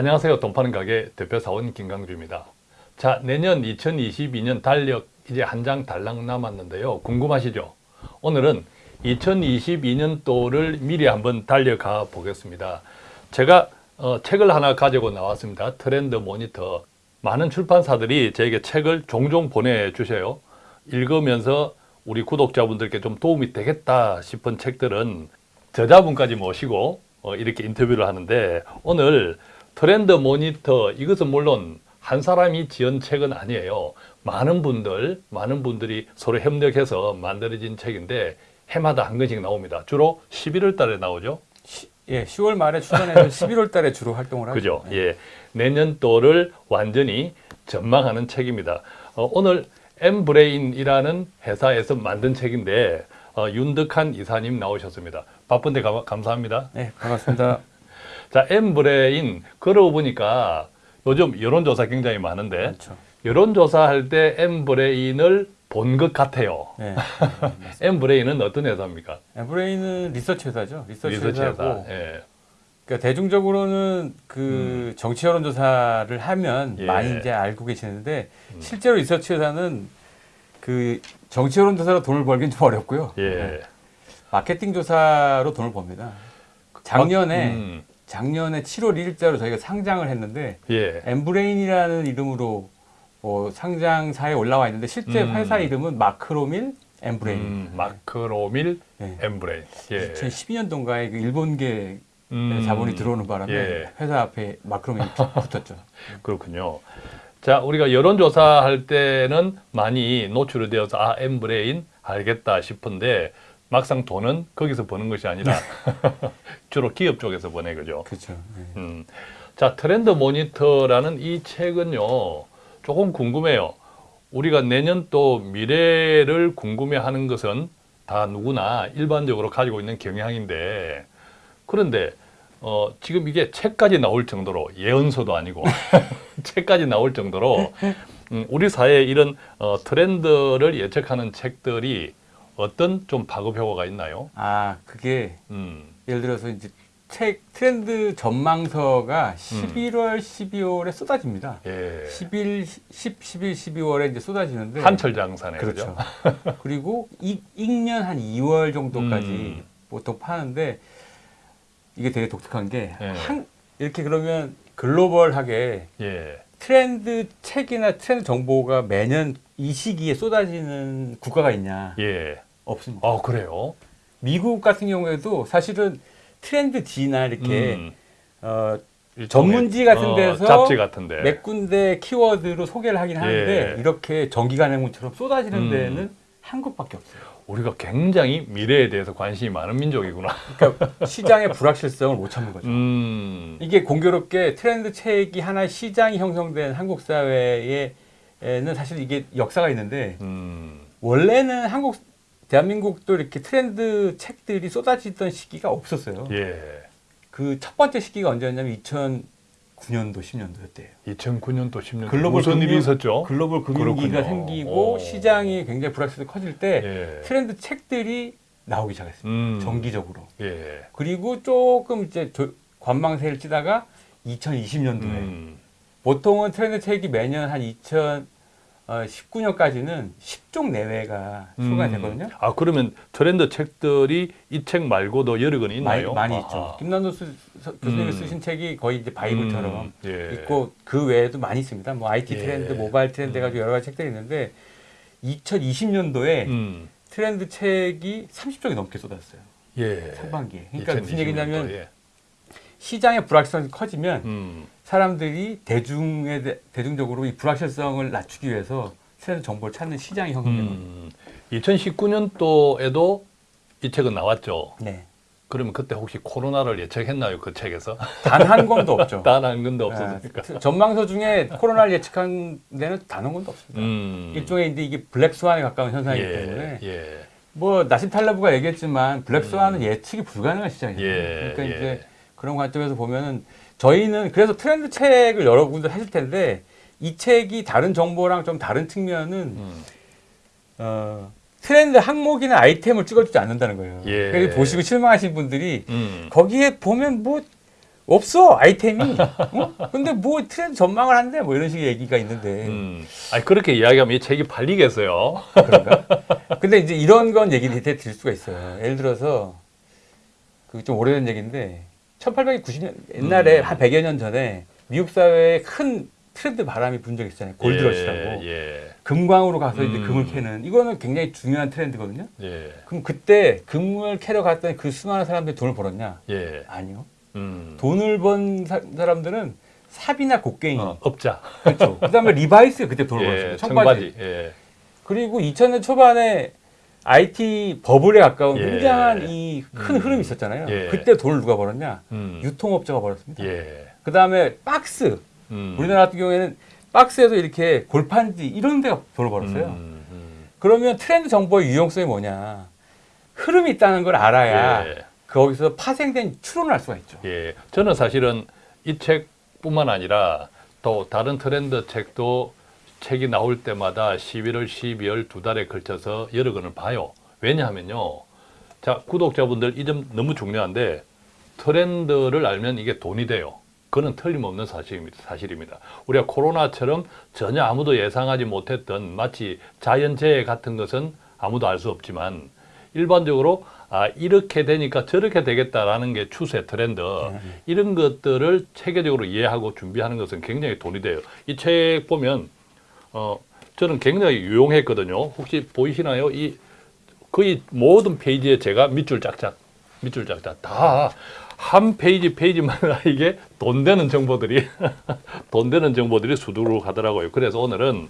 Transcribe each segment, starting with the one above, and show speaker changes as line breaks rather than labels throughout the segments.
안녕하세요. 돈 파는 가게 대표 사원 김강주입니다. 자, 내년 2022년 달력 이제 한 장 달랑 남았는데요. 궁금하시죠? 오늘은 2022년도를 미리 한번 달려가 보겠습니다. 제가 어, 책을 하나 가지고 나왔습니다. 트렌드 모니터. 많은 출판사들이 저에게 책을 종종 보내주셔요. 읽으면서 우리 구독자분들께 좀 도움이 되겠다 싶은 책들은 저자분까지 모시고 어, 이렇게 인터뷰를 하는데 오늘 트렌드 모니터 이것은 물론 한 사람이 지은 책은 아니에요. 많은 분들, 많은 분들이 서로 협력해서 만들어진 책인데 해마다 한 권씩 나옵니다. 주로 11월 달에 나오죠.
시, 예, 10월 말에 출간해서 11월 달에 주로 활동을 하죠.
그죠?
네.
예. 내년도를 완전히 전망하는 책입니다. 어, 오늘 엠브레인이라는 회사에서 만든 책인데 어, 윤덕한 이사님 나오셨습니다. 바쁜데 가- 감사합니다.
네, 반갑습니다.
자, 엠브레인 그러고 보니까 요즘 여론조사 굉장히 많은데
그렇죠.
여론조사 할 때 엠브레인을 본 것 같아요.
네.
엠브레인은 어떤 회사입니까?
엠브레인은 리서치 회사죠. 리서치,
리서치
회사고.
회사. 예.
그러니까 대중적으로는 그 정치 여론조사를 하면
예.
많이 이제 알고 계시는데
음.
실제로 리서치 회사는 그 정치 여론조사로 돈을 벌긴 좀 어렵고요.
예.
네. 마케팅 조사로 돈을 법니다. 작년에
음,
작년에 7월 1일자로 저희가 상장을 했는데
예.
엠브레인이라는 이름으로 어, 상장사에 올라와 있는데 실제
음.
회사 이름은 마크로밀 엠브레인.
음, 마크로밀
네.
엠브레인. 예.
2012년도인가에 그 일본계
음,
자본이 들어오는 바람에
예.
회사 앞에 마크로밀이 붙- 붙었죠.
그렇군요. 자, 우리가 여론조사 할 때는 많이 노출이 되어서 아, 엠브레인 알겠다 싶은데 막상 돈은 거기서 버는 것이 아니라 주로 기업 쪽에서 버네, 그죠?
그렇죠. 네.
음. 자, 트렌드 모니터라는 이 책은요, 조금 궁금해요. 우리가 내년 또 미래를 궁금해 하는 것은 다 누구나 일반적으로 가지고 있는 경향인데, 그런데, 어, 지금 이게 책까지 나올 정도로, 예언서도 아니고, 책까지 나올 정도로, 음, 우리 사회에 이런 어, 트렌드를 예측하는 책들이 어떤 좀 파급 효과가 있나요?
아 그게
음,
예를 들어서 이제 책 트렌드 전망서가 11월, 12월에 쏟아집니다.
예.
11, 10, 11, 12월에 이제 쏟아지는데
한철 장사네,
그렇죠.
그죠?
그리고 이, 읽년 한 2월 정도까지
음.
보통 파는데 이게 되게 독특한 게
예.
한, 이렇게 그러면 글로벌하게
예.
트렌드 책이나 트렌드 정보가 매년 이 시기에 쏟아지는 국가가 있냐?
예.
없습니다.
아 그래요?
미국 같은 경우에도 사실은 트렌드 D나 이렇게
음,
어, 전문지 같은
어,
데서
잡지 같은데.
몇 군데 키워드로 소개를 하긴 하는데
예.
이렇게 정기간행문처럼 쏟아지는
음.
데는 한국밖에 없어요.
우리가 굉장히 미래에 대해서 관심이 많은 민족이구나.
그러니까 시장의 불확실성을 못 참는 거죠.
음,
이게 공교롭게 트렌드 책이 하나의 시장이 형성된 한국 사회에는 사실 이게 역사가 있는데
음,
원래는 한국 대한민국도 이렇게 트렌드 책들이 쏟아지던 시기가 없었어요.
예.
그 첫 번째 시기가 언제였냐면 2009년도 10년도였대요.
2009년 또 10년
글로벌
무슨 일이
금융-
있었죠?
글로벌 금융위기가. 생기고
오.
시장이 굉장히 불확실성이 커질 때
예.
트렌드 책들이 나오기 시작했습니다.
음,
정기적으로.
예.
그리고 조금 이제 조- 관망세를 치다가 2020년도에
음,
보통은 트렌드 책이 매년 한 2019년까지는 10종 내외가 출간이 되거든요.
아 그러면 트렌드 책들이 이 책 말고도 여러 권
많이,
있나요?
많이
아,
있죠. 김난도 수- 서- 교수님이
음.
쓰신 책이 거의 이제 바이블처럼
음, 예.
있고 그 외에도 많이 있습니다. 뭐 IT
예.
트렌드, 모바일 트렌드
음.
해가지고 여러 가지 책들이 있는데 2020년도에
음,
트렌드 책이 30종이 넘게 쏟았어요.
예.
상반기에. 그러니까 무슨
2020년도,
얘기냐면
예.
시장의 불확실성이 커지면
음,
사람들이 대중에 대, 대중적으로 이 불확실성을 낮추기 위해서 트렌드 정보를 찾는 시장이 겁니다.
음, 2019년도에도 이 책은 나왔죠.
네.
그러면 그때 혹시 코로나를 예측했나요? 그 책에서?
단한 권도 없죠.
단 한 건도 없었으니까.
네, 전망서 중에 코로나를 예측한 데는 단 한 권도 없습니다.
음.
일종의 이제 이게 블랙 스완에 가까운 현상이기
예,
때문에
예.
뭐 나심 탈레브가 얘기했지만 블랙 스완은 예측이 불가능한 시장이에요.
예,
그러니까
예.
이제 그런 관점에서 보면은 저희는 그래서 트렌드 책을 여러분들 하실 텐데 이 책이 다른 정보랑 좀 다른 측면은
음.
어, 트렌드 항목이나 아이템을 찍어주지 않는다는 거예요.
예.
그래서 보시고 실망하신 분들이
음.
거기에 보면 뭐 없어 아이템이. 어? 근데 뭐 트렌드 전망을 한대 뭐 이런 식의 얘기가 있는데
음. 아니 그렇게 이야기하면 이 책이 팔리겠어요.
그런가? 근데 이제 이런 건 얘기를 드릴 수가 있어요. 예를 들어서 그 좀 오래된 얘기인데 1890년 옛날에
음.
한 100여 년 전에 미국 사회에 큰 트렌드 바람이 분적 있잖아요. 골드러시라고.
예.
금광으로 가서 이제
음.
금을 캐는 이거는 굉장히 중요한 트렌드거든요.
예.
그럼 그때 금을 캐러 갔던 그 수많은 사람들이 돈을 벌었냐?
예.
아니요.
음.
돈을 번 사, 람들은 삽이나 곡괭이
어, 업자.
그렇죠. 그다음에 리바이스 그때 돈을
예.
벌었어요. 청바지.
청바지. 예.
그리고 2000년 초반에 IT 버블에 가까운
예.
굉장한 이 큰
음.
흐름이 있었잖아요.
예.
그때 돈을 누가 벌었냐?
음.
유통업자가 벌었습니다.
예.
그 다음에 박스.
음.
우리나라 같은 경우에는 박스에도 이렇게 골판지 이런 데가 돈을 벌었어요.
음, 음.
그러면 트렌드 정보의 유용성이 뭐냐? 흐름이 있다는 걸 알아야
예.
거기서 파생된 추론을 할 수가 있죠.
예. 저는 사실은 이 책뿐만 아니라 또 다른 트렌드 책도 책이 나올 때마다 11월, 12월 두 달에 걸쳐서 여러 권을 봐요. 왜냐하면요. 자, 구독자분들 이 점 너무 중요한데 트렌드를 알면 이게 돈이 돼요. 그는 틀림없는 사실입니다. 사실입니다. 우리가 코로나처럼 전혀 아무도 예상하지 못했던 마치 자연재해 같은 것은 아무도 알 수 없지만 일반적으로 아 이렇게 되니까 저렇게 되겠다라는 게 추세 트렌드 이런 것들을 체계적으로 이해하고 준비하는 것은 굉장히 돈이 돼요. 이 책 보면 어 저는 굉장히 유용했거든요. 혹시 보이시나요? 이 거의 모든 페이지에 제가 밑줄 짝짝 밑줄 짝짝 다 한 페이지 페이지마다 이게 돈 되는 정보들이 돈 되는 정보들이 수두룩 하더라고요. 그래서 오늘은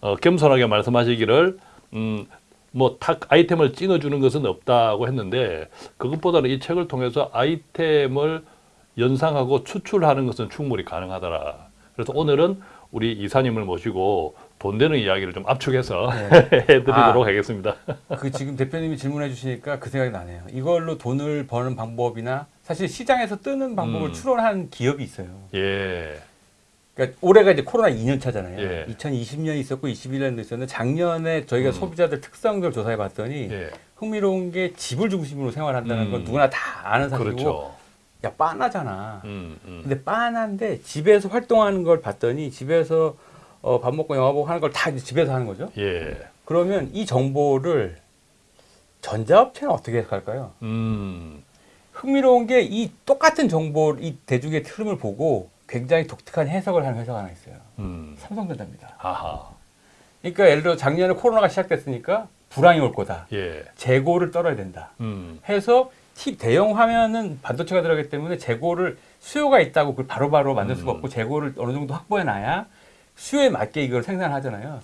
어, 겸손하게 말씀하시기를 음, 뭐탁 아이템을 찍어주는 것은 없다고 했는데 그것보다는 이 책을 통해서 아이템을 연상하고 추출하는 것은 충분히 가능하더라. 그래서 오늘은 우리 이사님을 모시고 돈 되는 이야기를 좀 압축해서 해드리도록
아.
하겠습니다.
그 지금 대표님이 질문해 주시니까 그 생각이 나네요. 이걸로 돈을 버는 방법이나 사실 시장에서 뜨는 방법을
음.
추론한 기업이 있어요.
예,
그러니까 올해가 이제 코로나 2년 차잖아요.
예.
2020년 있었고 21년도 있었는데 작년에 저희가
음.
소비자들 특성들 조사해 봤더니
예,
흥미로운 게 집을 중심으로 생활한다는
음.
건 누구나 다 아는 사실이고
그렇죠.
야 빤하잖아.
음, 음.
근데 빤한데 집에서 활동하는 걸 봤더니 집에서 어, 밥 먹고 영화 보고 하는 걸 다 집에서 하는 거죠.
예,
그러면 이 정보를 전자업체는 어떻게 해석할까요?
음,
흥미로운 게 이 똑같은 정보, 이 대중의 흐름을 보고 굉장히 독특한 해석을 하는 회사가 하나 있어요.
음,
삼성전자입니다.
하하,
그러니까 예를 들어 작년에 코로나가 시작됐으니까 불황이 올 거다.
예,
재고를 떨어야 된다.
음,
해서 티- 대형 화면은 반도체가 들어가기 때문에 재고를 수요가 있다고 그걸 바로바로 만들 수가
음.
없고 재고를 어느 정도 확보해 놔야 수요에 맞게 이걸 생산하잖아요.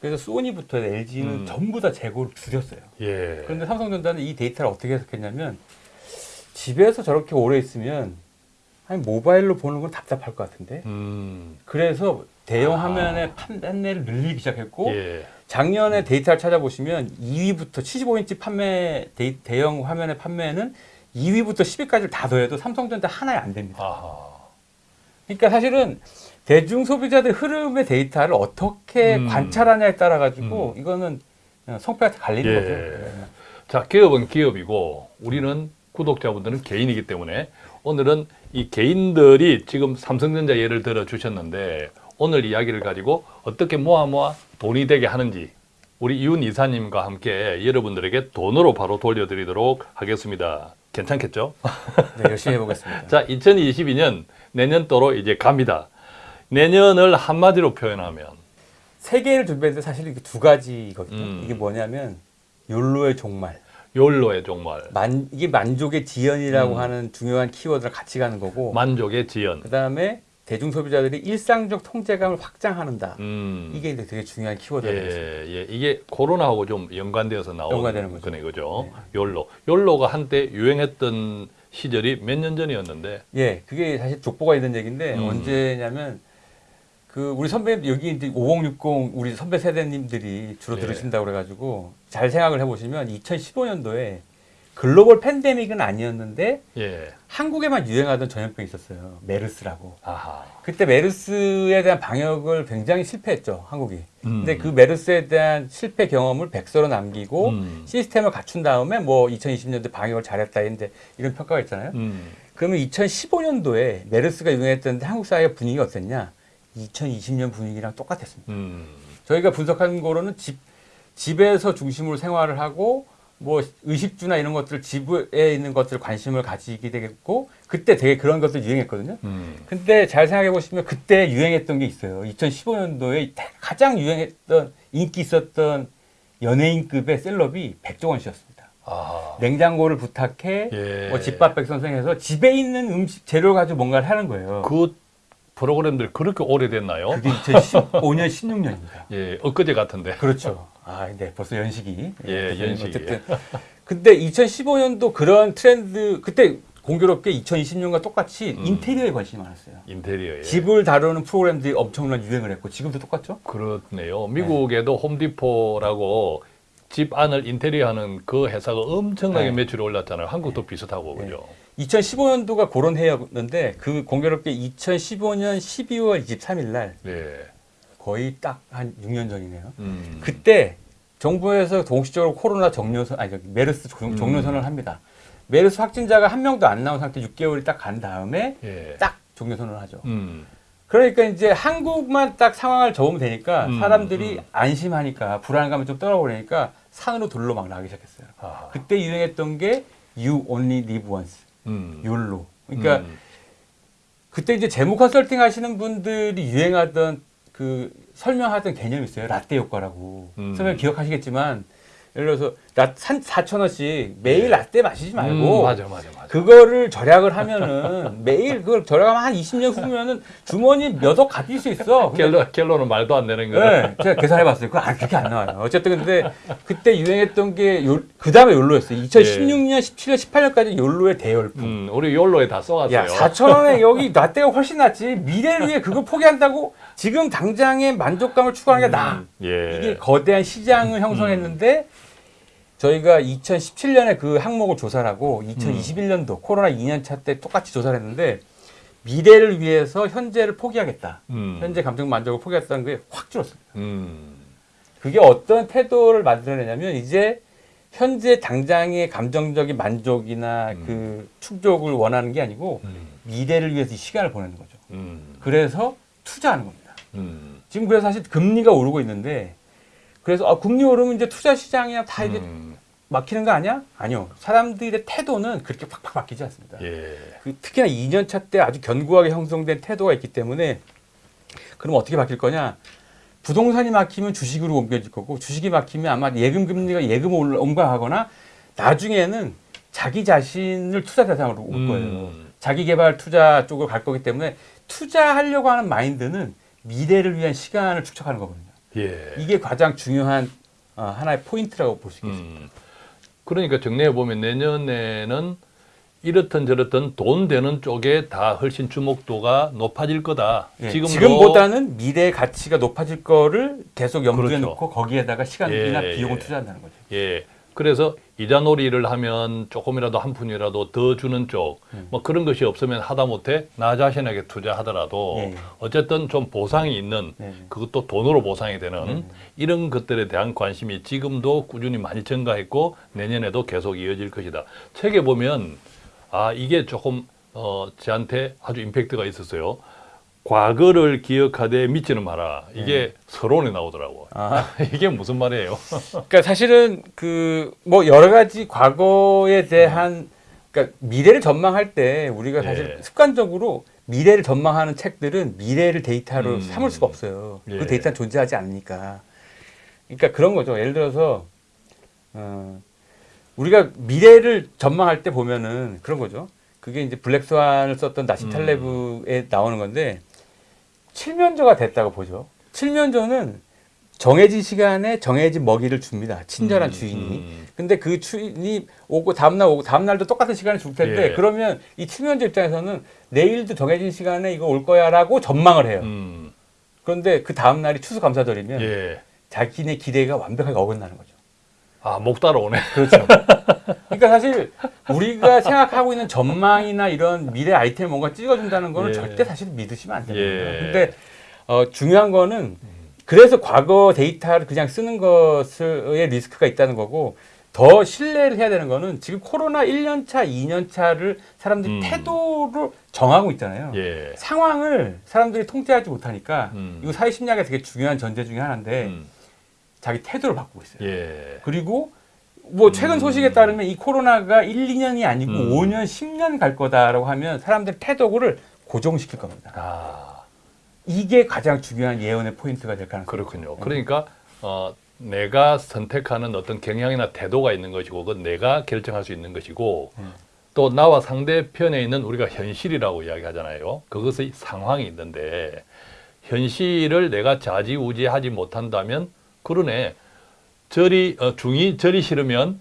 그래서 소니부터 LG는
음.
전부 다 재고를 줄였어요.
예,
그런데 삼성전자는 이 데이터를 어떻게 해석했냐면 집에서 저렇게 오래 있으면 아니 모바일로 보는 건 답답할 것 같은데
음,
그래서 대형
아.
화면의 판매를 늘리기 시작했고
예,
작년에 데이터를 찾아보시면 2위부터 75인치 판매 데, 대형 화면의 판매는 2위부터 10위까지를 다 더해도 삼성전자 하나에 안 됩니다. 그러니까 사실은 대중 소비자들 흐름의 데이터를 어떻게
음.
관찰하냐에 따라 가지고 이거는 그냥 성패가 갈리는
예.
거죠.
자, 기업은 기업이고 우리는 구독자분들은 개인이기 때문에 오늘은 이 개인들이 지금 삼성전자 예를 들어 주셨는데 오늘 이야기를 가지고 어떻게 모아 모아 돈이 되게 하는지 우리 이훈 이사님과 함께 여러분들에게 돈으로 바로 돌려드리도록 하겠습니다. 괜찮겠죠?
네, 열심히 해보겠습니다.
자, 2022년 내년도로 이제 갑니다. 내년을 한마디로 표현하면
세 개를 준비했는데 사실 이게 두 가지거든요.
음.
이게 뭐냐면 욜로의 종말.
욜로의 정말
만, 이게 만족의 지연이라고
음.
하는 중요한 키워드를 같이 가는 거고
만족의 지연.
그 다음에 대중 소비자들이 일상적 통제감을 확장하는다.
음.
이게 이제 되게 중요한 키워드가 되겠습니다.
예, 예. 이게 코로나하고 좀 연관되어서 나오는
연관되는 거죠.
거네, 그죠?
네.
욜로. 욜로가 한때 유행했던 시절이 몇 년 전이었는데,
예, 그게 사실 족보가 있는 얘기인데
음.
언제냐면 그 우리 선배 여기 이제 5060 우리 선배 세대님들이 주로
예.
들으신다고 그래가지고 잘 생각을 해보시면 2015년도에 글로벌 팬데믹은 아니었는데
예.
한국에만 유행하던 전염병이 있었어요. 메르스라고.
아하.
그때 메르스에 대한 방역을 굉장히 실패했죠, 한국이.
음.
근데 그 메르스에 대한 실패 경험을 백서로 남기고
음.
시스템을 갖춘 다음에 뭐 2020년도 방역을 잘했다 했는데 이런 평가가 있잖아요.
음.
그러면 2015년도에 메르스가 유행했던데 한국 사회 분위기가 어땠냐? 2020년 분위기랑 똑같았습니다.
음.
저희가 분석한 거로는 집 집에서 중심으로 생활을 하고 뭐 의식주나 이런 것들 집에 있는 것들 관심을 가지게 되겠고 그때 되게 그런 것들 유행했거든요.
음.
근데 잘 생각해 보시면 그때 유행했던 게 있어요. 2015년도에 가장 유행했던 인기 있었던 연예인급의 셀럽이 백종원 씨였습니다.
아.
냉장고를 부탁해
예.
뭐 집밥 백 선생해서 집에 있는 음식 재료 가지고 뭔가를 하는 거예요.
그 프로그램들 그렇게 오래됐나요?
그게 2015년 16년입니다.
예, 엊그제 같은데.
그렇죠. 아, 네, 벌써 연식이.
예,
벌써
연식이.
어쨌든. 근데 2015년도 그런 트렌드, 그때 공교롭게 2020년과 똑같이
음.
인테리어에 관심이 많았어요.
인테리어에.
집을 다루는 프로그램들이 엄청난 유행을 했고, 지금도 똑같죠?
그렇네요. 미국에도 홈디포라고 집 안을 인테리어하는 그 회사가 엄청나게
네.
매출이 올랐잖아요. 한국도 비슷하고 그죠.
2015년도가 그런 해였는데, 그 공교롭게 2015년 12월 23일 날,
네.
거의 딱 한 6년 전이네요.
음.
그때 정부에서 동시적으로 코로나 종료선 아니 저기 메르스 종-
음.
합니다. 메르스 확진자가 한 명도 안 나온 상태 6개월이 딱간 다음에
예.
딱 종료선언을 하죠.
음.
그러니까 이제 한국만 딱 상황을 접으면 되니까
음,
사람들이
음.
안심하니까 불안감을 좀 떨어버리니까 산으로 둘러 막 나가기 시작했어요.
아.
그때 유행했던 게 You Only Live Once,
음.
욜로. 그러니까
음.
그때 이제 재무 컨설팅 하시는 분들이 유행하던 그 설명하던 개념이 있어요. 라떼 효과라고.
음.
설명 기억하시겠지만 예를 들어서 라, 4천 원씩 매일
네.
라떼 마시지 말고
음, 맞아, 맞아, 맞아.
그거를 절약을 하면은 매일 그걸 절약하면 한 20년 후면은 주머니 몇억 가질 수 있어.
갤러 갤러는 말도 안 되는 거.
네, 제가 계산해 봤어요. 그거 아, 그렇게 안 나와요. 어쨌든 근데 그때 유행했던 게 그 다음에 욜로였어요. 2016년, 17년, 18년까지 욜로의 대열풍.
음, 우리 욜로에 다 써갔어요.
야, 4천 원에 여기 라떼가 훨씬 낫지. 미래를 위해 그걸 포기한다고 지금 당장의 만족감을 추구하는 게 나아.
예.
이게 거대한 시장을 형성했는데 저희가 2017년에 그 항목을 조사를 하고 2021년도 코로나 2년차 때 똑같이 조사를 했는데 미래를 위해서 현재를 포기하겠다.
음.
현재 감정 만족을 포기했다는 게 확 줄었습니다.
음.
그게 어떤 태도를 만들어내냐면 이제 현재 당장의 감정적인 만족이나
음.
그 충족을 원하는 게 아니고
음.
미래를 위해서 이 시간을 보내는 거죠.
음.
그래서 투자하는 겁니다.
음.
지금 그래서 사실 금리가 오르고 있는데 그래서 아, 금리 오르면 이제 투자 시장이야 다 이제
음.
막히는 거 아니야? 아니요. 사람들의 태도는 그렇게 팍팍 바뀌지 않습니다.
예.
그 특히나 2년차 때 아주 견고하게 형성된 태도가 있기 때문에 그럼 어떻게 바뀔 거냐? 부동산이 막히면 주식으로 옮겨질 거고 주식이 막히면 아마 예금 금리가 예금으로 올라- 옮겨가거나 나중에는 자기 자신을 투자 대상으로 올 거예요.
음.
자기 개발 투자 쪽으로 갈 거기 때문에 투자하려고 하는 마인드는 미래를 위한 시간을 축적하는 거거든요.
예.
이게 가장 중요한 어, 하나의 포인트라고 볼 수 있겠습니다.
음. 그러니까 정리해 보면 내년에는 이렇든 저렇든 돈 되는 쪽에 다 훨씬 주목도가 높아질 거다.
예, 지금보다는 미래의 가치가 높아질 거를 계속 염두에
그렇죠.
놓고 거기에다가 시간이나
예,
비용을
예.
투자한다는 거죠.
예. 그래서 이자놀이를 하면 조금이라도 한 푼이라도 더 주는 쪽,
음.
뭐 그런 것이 없으면 하다못해 나 자신에게 투자하더라도
예.
어쨌든 좀 보상이 있는
네.
그것도 돈으로 보상이 되는
음.
이런 것들에 대한 관심이 지금도 꾸준히 많이 증가했고 내년에도 계속 이어질 것이다. 책에 보면 아 이게 조금 어 저한테 아주 임팩트가 있었어요. 과거를 기억하되 믿지는 마라. 이게 서론에 나오더라고.
네. 아,
이게 무슨 말이에요?
그러니까 사실은 그 뭐 여러 가지 과거에 대한 그러니까 미래를 전망할 때 우리가 사실
예.
습관적으로 미래를 전망하는 책들은 미래를 데이터로
음.
삼을 수가 없어요.
예.
그 데이터는 존재하지 않으니까. 그러니까 그런 거죠. 예를 들어서 어, 우리가 미래를 전망할 때 보면은 그런 거죠. 그게 이제 블랙스완을 썼던 나시
음.
탈레브에 나오는 건데 칠면조가 됐다고 보죠. 칠면조는 정해진 시간에 정해진 먹이를 줍니다. 친절한
음,
주인이.
음.
근데 그 주인이 오고 다음날 오고 다음날도 똑같은 시간에 줄 텐데
예.
그러면 이 칠면조 입장에서는 내일도 정해진 시간에 이거 올 거야라고 전망을 해요.
음,
그런데 그 다음날이 추수감사절이면
예.
자기네 기대가 완벽하게 어긋나는 거죠.
아, 목 따라오네.
그렇죠. 그러니까 사실 우리가 생각하고 있는 전망이나 이런 미래 아이템 뭔가 찍어준다는 거는
예.
절대 사실 믿으시면 안 됩니다.
예.
근데 어, 중요한 거는 그래서 과거 데이터를 그냥 쓰는 것의 리스크가 있다는 거고 더 신뢰를 해야 되는 거는 지금 코로나 1년 차, 2년 차를 사람들이
음.
태도를 정하고 있잖아요.
예.
상황을 사람들이 통제하지 못하니까
음.
이거 사회 심리학의 되게 중요한 전제 중에 하나인데
음.
자기 태도를 바꾸고 있어요.
예.
그리고 뭐 최근
음.
소식에 따르면 이 코로나가 1, 2년이 아니고
음.
5년, 10년 갈 거다라고 하면 사람들 태도를 고정시킬 겁니다.
아,
이게 가장 중요한 예언의 포인트가 될 가능성이
그렇군요. 그러니까 어, 내가 선택하는 어떤 경향이나 태도가 있는 것이고 그건 내가 결정할 수 있는 것이고
음.
또 나와 상대편에 있는 우리가 현실이라고 이야기하잖아요. 그것의 상황이 있는데 현실을 내가 좌지우지하지 못한다면 그러네. 절이 어, 중이 절이 싫으면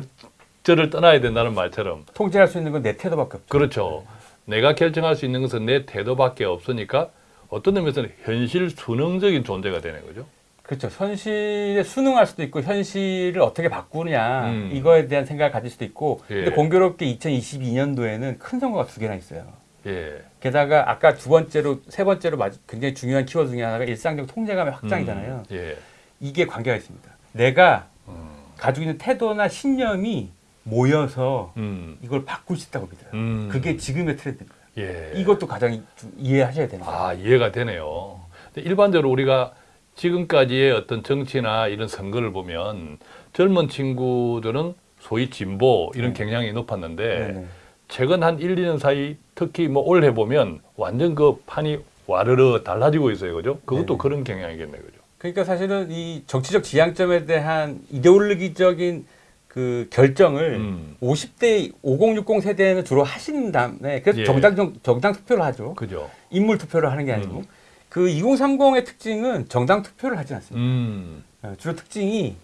절을 떠나야 된다는 말처럼
통제할 수 있는 건 내 태도밖에 없죠.
그렇죠. 내가 결정할 수 있는 것은 내 태도밖에 없으니까 어떤 의미에서는 현실 순응적인 존재가 되는 거죠.
그렇죠. 현실에 순응할 수도 있고 현실을 어떻게 바꾸느냐
음.
이거에 대한 생각을 가질 수도 있고
예.
근데 공교롭게 2022년도에는 큰 선거가 두 개나 있어요.
예.
게다가 아까 두 번째로 세 번째로 마- 굉장히 중요한 키워드 중에 하나가 일상적 통제감의 확장이잖아요.
음, 예.
이게 관계가 있습니다. 내가
음.
가지고 있는 태도나 신념이 모여서
음.
이걸 바꿀 수 있다고 믿어요.
음.
그게 지금의 트렌드입니다.
예.
이것도 가장 이- 이해하셔야 되는 거예요.
아 이해가 되네요. 일반적으로 우리가 지금까지의 어떤 정치나 이런 선거를 보면 젊은 친구들은 소위 진보 이런
네.
경향이 높았는데
네네.
최근 한 1, 2년 사이 특히 뭐 올해 보면 완전 그 판이 와르르 달라지고 있어요. 그죠? 그것도
네네.
그런 경향이겠네요. 그죠?
그러니까 사실은 이 정치적 지향점에 대한 이데올로기적인 그 결정을
음.
50대 5060 세대는 주로 하신 다음에 그래서
예.
정당 정, 정당 투표를 하죠.
그죠?
인물 투표를 하는 게 아니고
음.
그 2030의 특징은 정당 투표를 하지 않습니다.
음.
어, 주로 특징이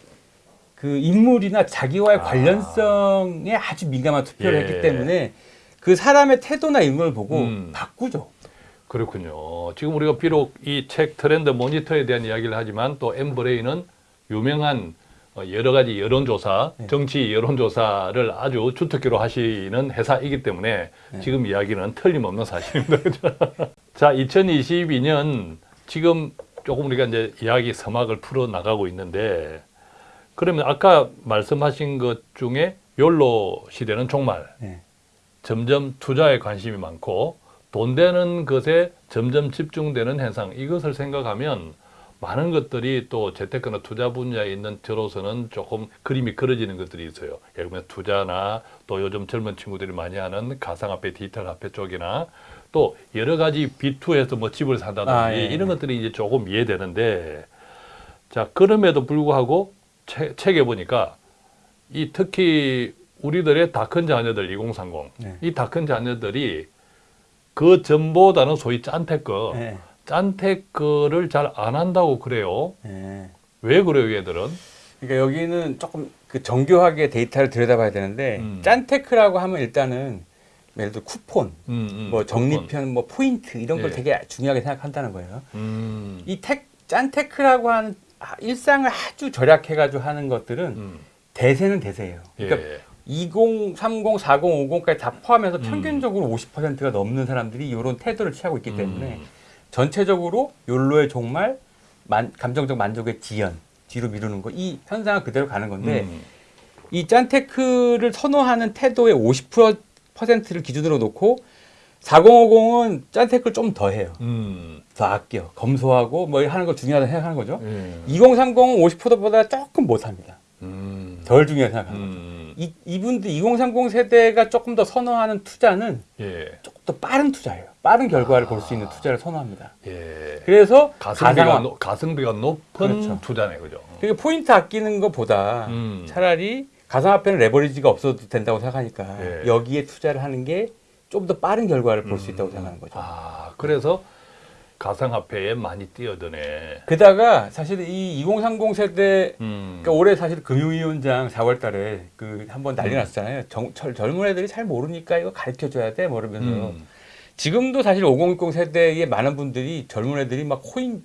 그 인물이나 자기와의
아.
관련성에 아주 민감한 투표를
예.
했기 때문에 그 사람의 태도나 걸 보고
음.
바꾸죠.
그렇군요. 지금 우리가 비록 이 책 트렌드 모니터에 대한 이야기를 하지만 또 엠브레인은 유명한 어, 여러 가지 여론조사,
네.
정치 여론조사를 아주 주특기로 하시는 회사이기 때문에
네.
지금 이야기는 틀림없는 사실입니다. 그죠? 자, 2022년 지금 조금 우리가 이제 이야기 서막을 풀어 나가고 있는데 그러면 아까 말씀하신 것 중에 욜로 시대는 종말,
네.
점점 투자에 관심이 많고 돈 되는 것에 점점 집중되는 현상 이것을 생각하면 많은 것들이 또 재테크나 투자 분야에 있는 저로서는 조금 그림이 그려지는 것들이 있어요. 예를 들면 투자나 또 요즘 젊은 친구들이 많이 하는 가상화폐, 디지털 화폐 쪽이나 또 여러 가지 B2에서 뭐 집을 산다든지
아, 예, 예.
이런 것들이 이제 조금 이해되는데 자 그럼에도 불구하고 책, 책에 보니까 이 특히 우리들의 다 큰 자녀들 2030
네.
이 다 큰 자녀들이 그 전보다는 소위 짠테크
네.
짠테크를 잘 안 한다고 그래요.
네.
왜 그래요, 얘들은?
그러니까 여기는 조금 그 정교하게 데이터를 들여다봐야 되는데
음.
짠테크라고 하면 일단은 예를 들어 쿠폰,
음, 음,
뭐 정리편, 뭐 포인트 이런 걸
예.
되게 중요하게 생각한다는 거예요.
음,
이 텍, 짠테크라고 하는 아, 일상을 아주 절약해가지고 하는 것들은
음,
대세는 대세예요.
예,
그러니까 20, 30, 40, 50까지 다 포함해서
음.
평균적으로 50%가 넘는 사람들이 이런 태도를 취하고 있기 때문에
음,
전체적으로 욜로의 종말, 만, 감정적 만족의 지연, 뒤로 미루는 거 이 현상은 그대로 가는 건데
음,
이 짠테크를 선호하는 태도의 50%를 기준으로 놓고 4050은 짠테크를 좀 더 해요.
음,
더 아껴, 검소하고 뭐 하는 거 중요하다 생각하는 거죠.
예,
2030은 50%보다 조금 못합니다.
음,
덜 중요하게 생각하는 거죠.
음,
이, 이분들 2030 세대가 조금 더 선호하는 투자는
예,
조금 더 빠른 투자예요. 빠른 결과를
아.
볼수 있는 투자를 선호합니다.
예.
그래서
가성비가,
가상화,
노, 가성비가 높은
그렇죠.
투자네, 그죠?
그러니까 포인트 아끼는 것보다
음.
차라리 가상화폐는 레버리지가 없어도 된다고 생각하니까
예.
여기에 투자를 하는 게 좀 더 빠른 결과를 볼수
음.
있다고 생각하는 거죠.
아, 그래서 가상화폐에 많이 뛰어드네.
게다가 사실 이 2030 세대
음,
그러니까 올해 사실 금융위원장 4월 달에 그 한번 난리
음.
났잖아요. 정, 절- 젊은 애들이 잘 모르니까 이거 가르쳐 줘야 돼, 뭐 이러면서
음,
지금도 사실 5060 세대의 많은 분들이 젊은 애들이 막 코인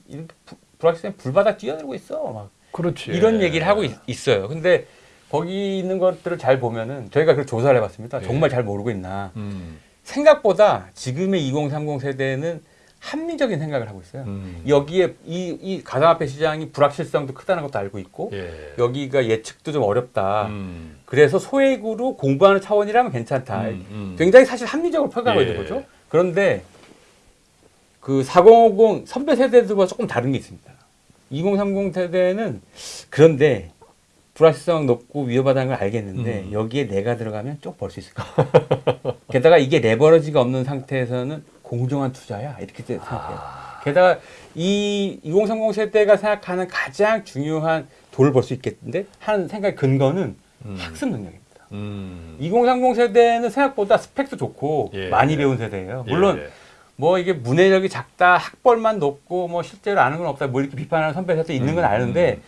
불확실한 불바다 뛰어들고 있어, 막
그렇지.
이런 얘기를 하고 있, 어요 근데 거기 있는 것들을 잘 보면은 저희가 그 조사를 해봤습니다.
예.
정말 잘 모르고 있나.
음,
생각보다 지금의 2030 세대는 합리적인 생각을 하고 있어요.
음.
여기에 이, 이 가상화폐 시장이 불확실성도 크다는 것도 알고 있고
예.
여기가 예측도 좀 어렵다.
음.
그래서 소액으로 공부하는 차원이라면 괜찮다.
음, 음.
굉장히 사실 합리적으로 평가하고
예.
있는 거죠. 그런데 그 4050 선배 세대들과 조금 다른 게 있습니다. 2030 세대는 그런데 불확실성 높고 위험하다는 걸 알겠는데
음.
여기에 내가 들어가면 쭉 벌 수 있을 거야. 게다가 이게 레버러지가 없는 상태에서는 공정한 투자야 이렇게 생각해요.
아.
게다가 이 2030 세대가 생각하는 가장 중요한 돈을 벌 수 있겠는데 하는 생각의 근거는
음.
학습 능력입니다.
음.
2030 세대는 생각보다 스펙도 좋고
예.
많이 배운 세대예요. 물론
예.
뭐 이게 문해력이 작다, 학벌만 높고 뭐 실제로 아는 건 없다, 뭐 이렇게 비판하는 선배 세대 있는 건
음,
아는데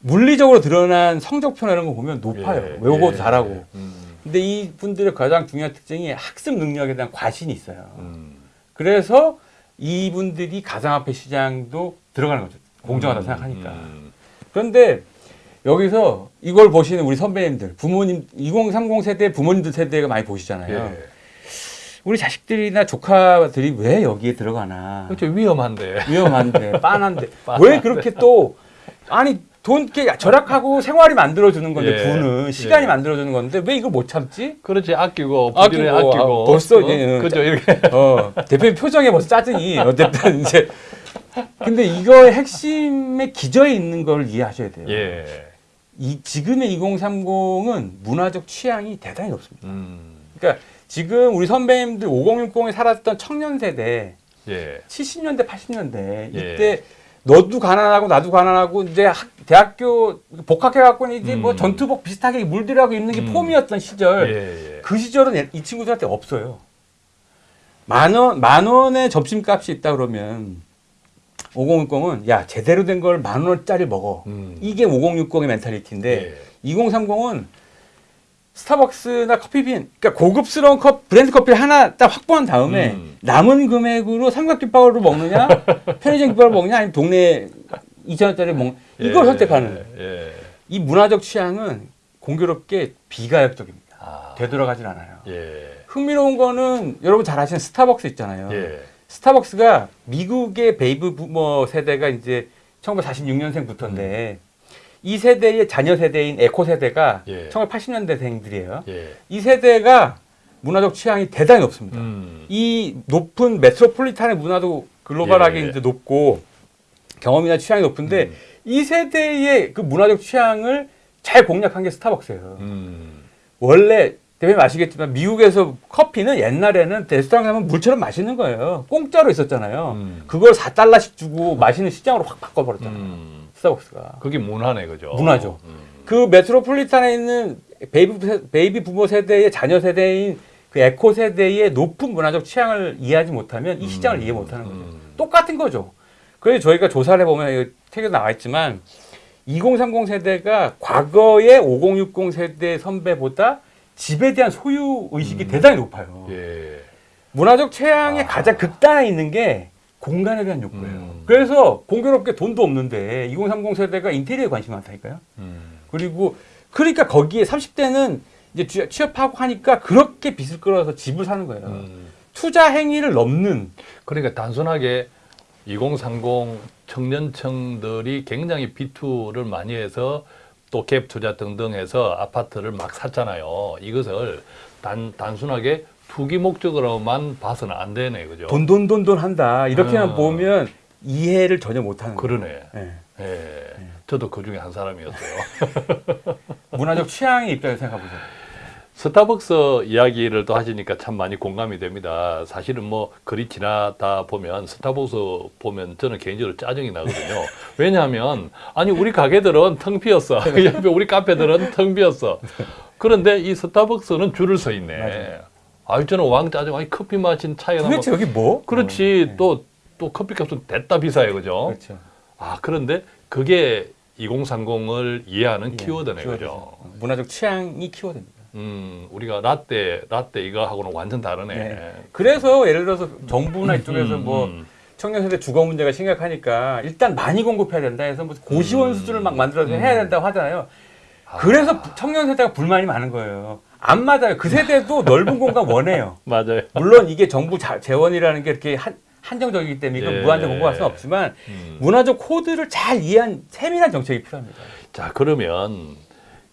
물리적으로 드러난 성적표나 이런 거 보면 높아요.
예.
외우고도
예.
잘하고.
음.
근데 이 분들의 가장 중요한 특징이 학습 능력에 대한 과신이 있어요.
음.
그래서 이분들이 가상화폐 시장도 들어가는 거죠. 공정하다
음.
생각하니까.
음.
그런데 여기서 이걸 보시는 우리 선배님들, 부모님, 2030 세대 부모님들 세대가 많이 보시잖아요.
예.
우리 자식들이나 조카들이 왜 여기에 들어가나.
그렇죠 위험한데.
위험한데, 빤한데.
빤한데.
왜 그렇게 또, 아니, 돈 이렇게 절약하고 생활이 만들어주는 건데,
예.
부는 시간이
예.
만들어주는 건데, 왜 이걸 못 참지?
그렇지 아끼고
아끼고,
부지런히 아끼고
아, 벌써
어?
이제,
그죠 이렇게
어, 대표님 표정에 벌써 짜증이. 어쨌든 이제. 근데 이거의 핵심의 기저에 있는 걸 이해하셔야 돼요.
예.
이 지금의 2030은 문화적 취향이 대단히 높습니다.
음.
그러니까 지금 우리 선배님들 5060에 살았던 청년 세대
예.
70년대 80년대
예.
이때 너도 가난하고 나도 가난하고 이제 학, 대학교 복학해 갖고 이제 뭐
음.
전투복 비슷하게 물들하고 입는 게
음.
폼이었던 시절
예. 예.
그 시절은 이 친구들한테 없어요. 만 원, 만 원의 점심값이 있다 그러면 5060은 야, 제대로 된 걸 만 원짜리 먹어.
음.
이게 5060의 멘탈리티인데
예.
2030은 스타벅스나 커피빈, 그러니까 고급스러운 컵, 브랜드 커피를 하나 딱 확보한 다음에
음.
남은 금액으로 삼각김밥으로 먹느냐, 편의점 김밥을 먹느냐, 아니면 동네 2천원짜리 먹 이걸
예.
선택하는.
예.
이 문화적 취향은 공교롭게 비가역적입니다.
아.
되돌아가진 않아요.
예.
흥미로운 거는 여러분 잘 아시는 스타벅스 있잖아요.
예.
스타벅스가 미국의 베이비 부머 세대가 이제 1946년생부터인데 이 세대의 자녀 세대인 에코 세대가
예.
1980년대생들이에요.
예.
이 세대가 문화적 취향이 대단히 높습니다.
음.
이 높은 메트로폴리탄의 문화도 글로벌하게
예.
이제 높고 경험이나 취향이 높은데
음.
이 세대의 그 문화적 취향을 잘 공략한 게 스타벅스예요.
음.
원래 대표님 아시겠지만 미국에서 커피는 옛날에는 레스토랑 가면 물처럼 마시는 거예요. 공짜로 있었잖아요.
음.
그걸 4달러씩 주고 마시는 시장으로 확 바꿔버렸잖아요.
음.
스타벅스가.
그게 문화네 그죠?
문화죠.
음.
그 metropolitan에 있는 베이비, 세- 베이비 부머 세대의 자녀 세대인 그 에코 세대의 높은 문화적 취향을 이해하지 못하면 이 시장을
음.
이해 못하는 거죠.
음.
똑같은 거죠. 그래서 저희가 조사를 해보면 이거 책에 나와 있지만 2030 세대가 과거의 5060 세대 선배보다 집에 대한 소유 의식이
음.
대단히 높아요.
예.
문화적 취향의
아.
가장 극단에 있는 게 공간에 대한 욕구예요.
음.
그래서 공교롭게 돈도 없는데 2030 세대가 인테리어에 관심이 많다니까요.
음.
그리고 그러니까 거기에 30대는 이제 취- 취업하고 하니까 그렇게 빚을 끌어서 집을 사는 거예요.
음.
투자 행위를 넘는
그러니까 단순하게 2030 청년층들이 굉장히 비투를 많이 해서 또 갭 투자 등등 해서 아파트를 막 샀잖아요. 이것을 단, 단순하게 투기 목적으로만 봐서는 안 되네. 그죠?
돈 돈 돈 돈 한다 이렇게만
아.
보면 이해를 전혀 못하는 거예요.
그러네.
예.
예. 저도 그 중에 한 사람이었어요.
문화적 취향의 입장에서 생각해 보세요.
스타벅스 이야기를 또 하시니까 참 많이 공감이 됩니다. 사실은 뭐 글이 지나다 보면 스타벅스 보면 저는 개인적으로 짜증이 나거든요. 왜냐하면 아니 우리 가게들은 텅 비었어. 그 옆에 우리 카페들은 텅 비었어. 그런데 이 스타벅스는 줄을 서 있네.
맞아요.
아유 저는 왕 짜증. 아니 커피 마신 차이가
도대체 여기 뭐?
그렇지
어, 예.
또 또 커피값은 됐다 비싸요, 그죠?
그렇죠.
아 그런데 그게 2030을 이해하는 키워드네,
키워드죠.
그죠?
문화적 취향이 키워드입니다.
음, 우리가 라떼, 라떼 이거하고는 완전 다르네.
네. 그래서 예를 들어서 정부나 이쪽에서
음,
뭐
음.
청년 세대 주거 문제가 심각하니까 일단 많이 공급해야 된다 해서 뭐 고시원
음.
수준을 막 만들어서
음.
해야 된다고 하잖아요.
아,
그래서 부- 청년 세대가 불만이 많은 거예요. 안 맞아요. 그 세대도 넓은 공간 원해요.
맞아요.
물론 이게 정부 자, 재원이라는 게 이렇게 한, 한정적이기 때문에 이건
예.
무한정 공부할 수는 없지만
음.
문화적 코드를 잘 이해한 세밀한 정책이 필요합니다.
자 그러면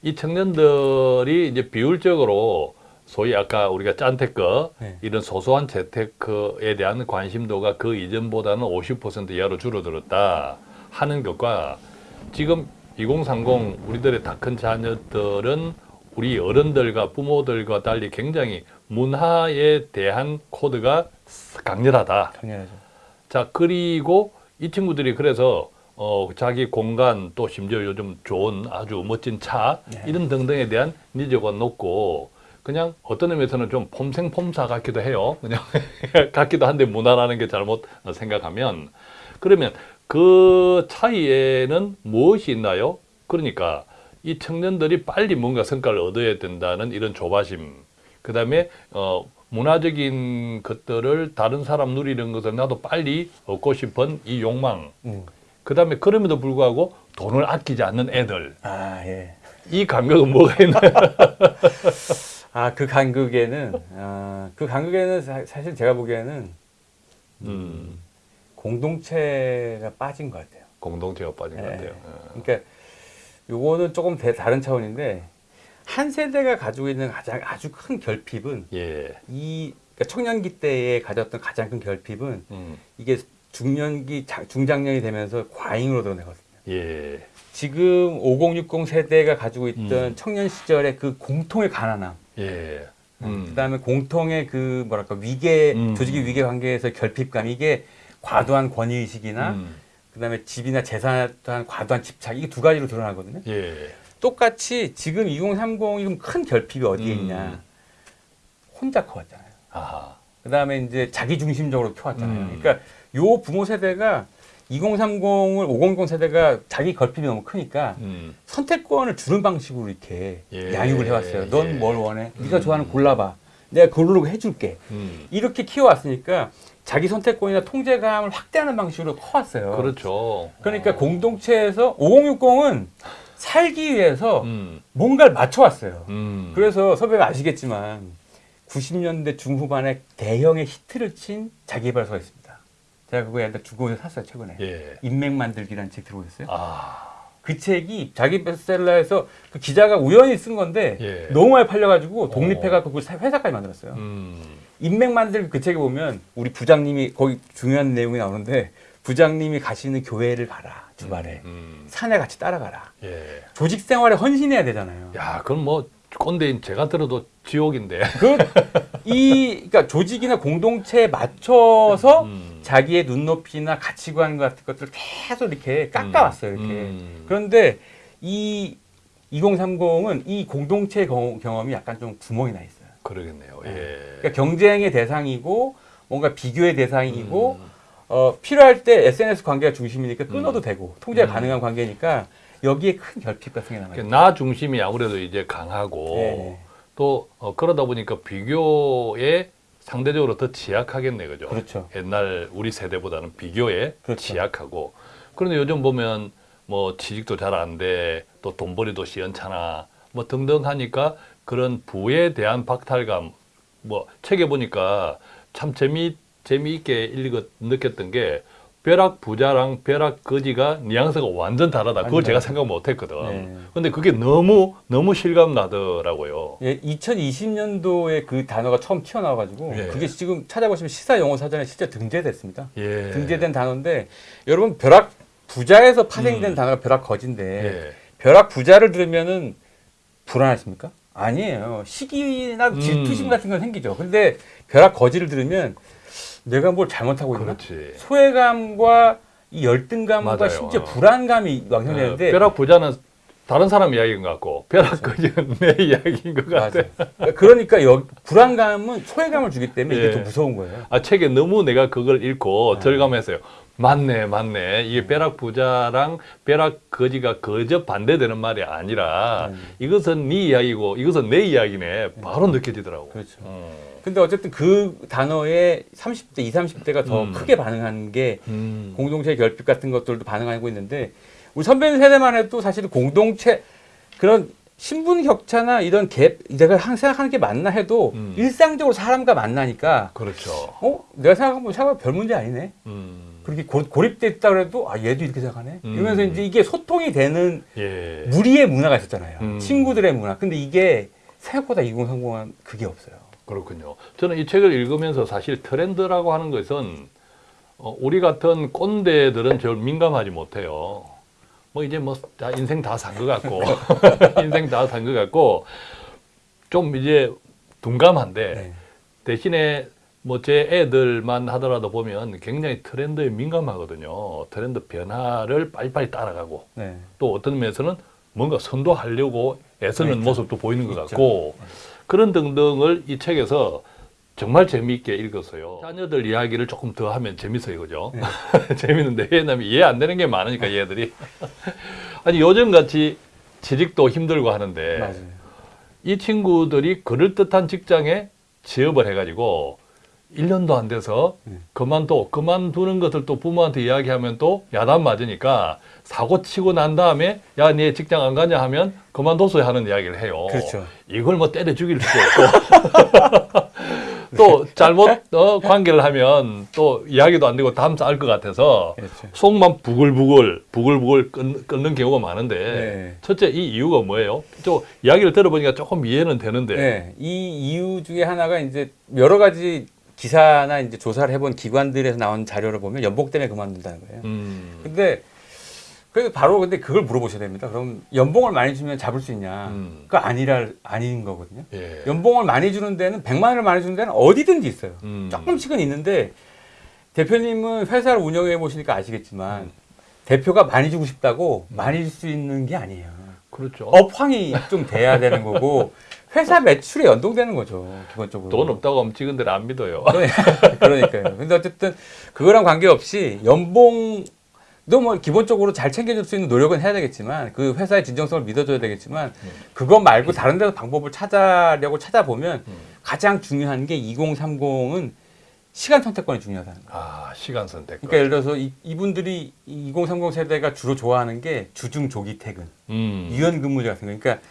이 청년들이 이제 비율적으로 소위 아까 우리가 짠테크
네.
이런 소소한 재테크에 대한 관심도가 그 이전보다는 50% 이하로 줄어들었다 하는 것과 지금 2030 우리들의 다 큰 자녀들은 우리 어른들과 부모들과 달리 굉장히 문화에 대한 코드가 강렬하다.
당연하죠.
자 그리고 이 친구들이 그래서 어 자기 공간 또 심지어 요즘 좋은 아주 멋진 차
네.
이런 등등에 대한 니즈가 높고 그냥 어떤 의미에서는 좀 폼생폼사 같기도 해요. 그냥 같기도 한데 문화라는 게 잘못 생각하면 그러면 그 차이에는 무엇이 있나요? 그러니까 이 청년들이 빨리 뭔가 성과를 얻어야 된다는 이런 조바심, 그 다음에 어, 문화적인 것들을 다른 사람 누리는 것을 나도 빨리 얻고 싶은 이 욕망,
음.
그 다음에 그럼에도 불구하고 돈을 아끼지 않는 애들,
아 예.
이 감각은 뭐가 있나요?
아 그 간극에는 아, 그 간극에는 사, 사실 제가 보기에는
음,
공동체가 빠진 것 같아요.
공동체가 빠진 것
예.
같아요. 어.
그러니까 요거는 조금 대- 다른 차원인데 한 세대가 가지고 있는 가장 아주 큰 결핍은
예,
이 그러니까 청년기 때에 가졌던 가장 큰 결핍은
음,
이게 중년기 자- 중장년이 되면서 과잉으로 드러내거든요.
예,
지금 5060 세대가 가지고 있던
음.
청년 시절의 그 공통의 가난함,
예, 음,
그다음에 공통의 그 뭐랄까 위계
음.
조직의 위계 관계에서 결핍감. 이게 과도한 권위 의식이나
음,
그다음에 집이나 재산에 대한 과도한 집착. 이게 두 가지로 드러나거든요.
예,
똑같이 지금 2030이 그럼 큰 결핍이 어디에
음.
있냐? 혼자 커왔잖아요.
아하,
그다음에 이제 자기 중심적으로 키웠잖아요.
음.
그러니까 요 부모 세대가 2030을 5060 세대가 자기 결핍이 너무 크니까
음,
선택권을 주는 방식으로 이렇게
예.
양육을 해왔어요.
예.
넌뭘 원해? 네가
음.
좋아하는 거 골라봐. 내가 그걸로 해줄게.
음,
이렇게 키워왔으니까 자기 선택권이나 통제감을 확대하는 방식으로 커왔어요.
그렇죠.
그러니까 공동체에서 5060은 살기 위해서
음,
뭔가를 맞춰왔어요.
음,
그래서 선배가 아시겠지만 90년대 중후반에 대형의 히트를 친 자기개발서가 있습니다. 제가 그거 옛날 중고에서 샀어요 최근에.
예,
인맥 만들기라는 책 들어보셨어요?
아,
그 책이 자기 베스트셀러에서 그 기자가 우연히 쓴 건데
예.
너무 많이 팔려가지고 독립해갖고 그 회사까지 만들었어요.
음,
인맥 만들기 그 책에 보면 우리 부장님이 거기 중요한 내용이 나오는데 부장님이 가시는 교회를 가라 주말에
음,
산에 같이 따라가라.
예.
조직 생활에 헌신해야 되잖아요.
야, 그럼 뭐 꼰대인 제가 들어도 지옥인데.
그, 이, 그러니까 조직이나 공동체에 맞춰서
음.
자기의 눈높이나 가치관 같은 것들을 계속 이렇게 깎아왔어요, 이렇게.
음.
그런데 이 2030은 이 공동체 경- 경험이 약간 좀 구멍이 나 있어요.
그러겠네요. 예.
그러니까 경쟁의 대상이고 뭔가 비교의 대상이고
음.
어, 필요할 때 SNS 관계가 중심이니까 끊어도
음.
되고 통제 가
음.
가능한 관계니까 여기에 큰 결핍 같은 게 남아요.
그러니까 나 중심이 아무래도 이제 강하고
네.
또 어, 그러다 보니까 비교에 상대적으로 더 취약하겠네, 그죠?
그렇죠.
옛날 우리 세대보다는 비교에
그렇죠.
취약하고. 그런데 요즘 보면 뭐 취직도 잘 안 돼, 또 돈벌이도 시원찮아, 뭐 등등 하니까 그런 부에 대한 박탈감, 뭐 책에 보니까 참 재미 재미있게 읽었 느꼈던 게 벼락 부자랑 벼락 거지가 뉘앙스가 완전 다르다. 그걸
완전
제가. 생각 못 했거든.
네.
근데 그게 너무 너무 실감 나더라고요.
예, 2020년도에 그 단어가 처음 튀어나와가지고
예.
그게 지금 찾아보시면 시사 영어 사전에 실제 등재됐습니다.
예.
등재된 단어인데 여러분 벼락 부자에서 파생된
음.
단어가 벼락 거진데
예.
벼락 부자를 들으면은 불안하십니까? 아니에요. 시기나
음.
질투심 같은 건 생기죠. 근데 벼락 거지를 들으면 내가 뭘 잘못하고 있나?
그렇지.
소외감과 이 열등감과
맞아요.
심지어
어.
불안감이 왕성되는데
어, 벼락 부자는 다른 사람 이야기인 것 같고 벼락 거지는 내 이야기인 것 같아.
맞아. 그러니까 여, 불안감은 소외감을 주기 때문에
예.
이게 더 무서운 거예요.
아 책에 너무 내가 그걸 읽고
네.
절감했어요. 맞네, 맞네. 이게 벼락 부자랑 벼락 거지가 거저 반대되는 말이 아니라
음.
이것은 네 이야기고 이것은 내 이야기네. 바로 느껴지더라고.
그렇죠.
어.
근데 어쨌든 그 단어에 30대, 20, 30대가 더
음.
크게 반응한 게
음.
공동체 결핍 같은 것들도 반응하고 있는데 우리 선배님 세대만 해도 사실 공동체 그런 신분 격차나 이런 갭 내가 항상 생각하는 게 맞나 해도
음.
일상적으로 사람과 만나니까
그렇죠.
어 내가 생각해보면 생각보다 별 문제 아니네.
음.
그렇게 고, 고립돼 있다 그래도 아 얘도 이렇게 생각하네.
음.
이러면서 이제 이게 소통이 되는
예.
무리의 문화가 있었잖아요.
음.
친구들의 문화. 근데 이게 생각보다 2030은 그게 없어요.
그렇군요. 저는 이 책을 읽으면서 사실 트렌드라고 하는 것은 어, 우리 같은 꼰대들은 절 민감하지 못해요. 뭐 이제 뭐 다 인생 다 산 것 같고 인생 다 산 것 같고 좀 이제 둔감한데
네.
대신에 뭐 제 애들만 하더라도 보면 굉장히 트렌드에 민감하거든요. 트렌드 변화를 빨리빨리 따라가고
네.
또 어떤 면에서는 뭔가 선도하려고 애쓰는
있죠.
모습도 보이는 것
있죠.
그런 등등을 이 책에서 정말 재미있게 읽었어요. 자녀들 이야기를 조금 더 하면 재밌어요, 그죠?
네.
재밌는데 왜냐면 이해 안 되는 게 많으니까 얘들이 아니 요즘 같이 취직도 힘들고 하는데
맞아요.
이 친구들이 그럴 듯한 직장에 취업을 해가지고 1년도 안 돼서
네.
그만둬 그만두는 것을 또 부모한테 이야기하면 또 야단 맞으니까 사고 치고 난 다음에 야 네 직장 안 가냐 하면 그만뒀어야 하는 이야기를 해요.
그렇죠.
이걸 뭐 때려 죽일 수도 없고 또 잘못 어, 관계를 하면 또 이야기도 안 되고 다음 쌀것 같아서
그렇죠.
속만 부글부글 부글부글 끊, 끊는 경우가 많은데
네.
첫째 이 이유가 뭐예요? 또 이야기를 들어보니까 조금 이해는 되는데
네. 이 이유 중에 하나가 이제 여러 가지 기사나 이제 조사를 해본 기관들에서 나온 자료를 보면 연봉 때문에 그만둔다는 거예요.
음,
근데 그래서 바로 근데 그걸 물어보셔야 됩니다. 그럼 연봉을 많이 주면 잡을 수 있냐?
음.
그거 아니라 아닌 거거든요.
예.
연봉을 많이 주는 데는 100만 원을 많이 주는 데는 어디든지 있어요.
음.
조금씩은 있는데 대표님은 회사를 운영해 보시니까 아시겠지만
음.
대표가 많이 주고 싶다고 많이 줄 수 있는 게 아니에요.
그렇죠.
업황이 좀 돼야 되는 거고 회사 매출에 연동되는 거죠. 기본적으로.
돈 없다고 하면 데를 안 믿어요.
그러니까요. 근데 어쨌든 그거랑 관계없이 연봉도 뭐 기본적으로 잘 챙겨줄 수 있는 노력은 해야 되겠지만 그 회사의 진정성을 믿어줘야 되겠지만
음.
그거 말고 다른 데서 방법을 찾아려고 찾아보면
음.
가장 중요한 게 2030은 시간 선택권이 중요하다는 거예요.
아 시간 선택.
그러니까 예를 들어서 이, 이분들이 2030 세대가 주로 좋아하는 게 주중 조기 퇴근,
음.
유연 근무제 같은 거. 그러니까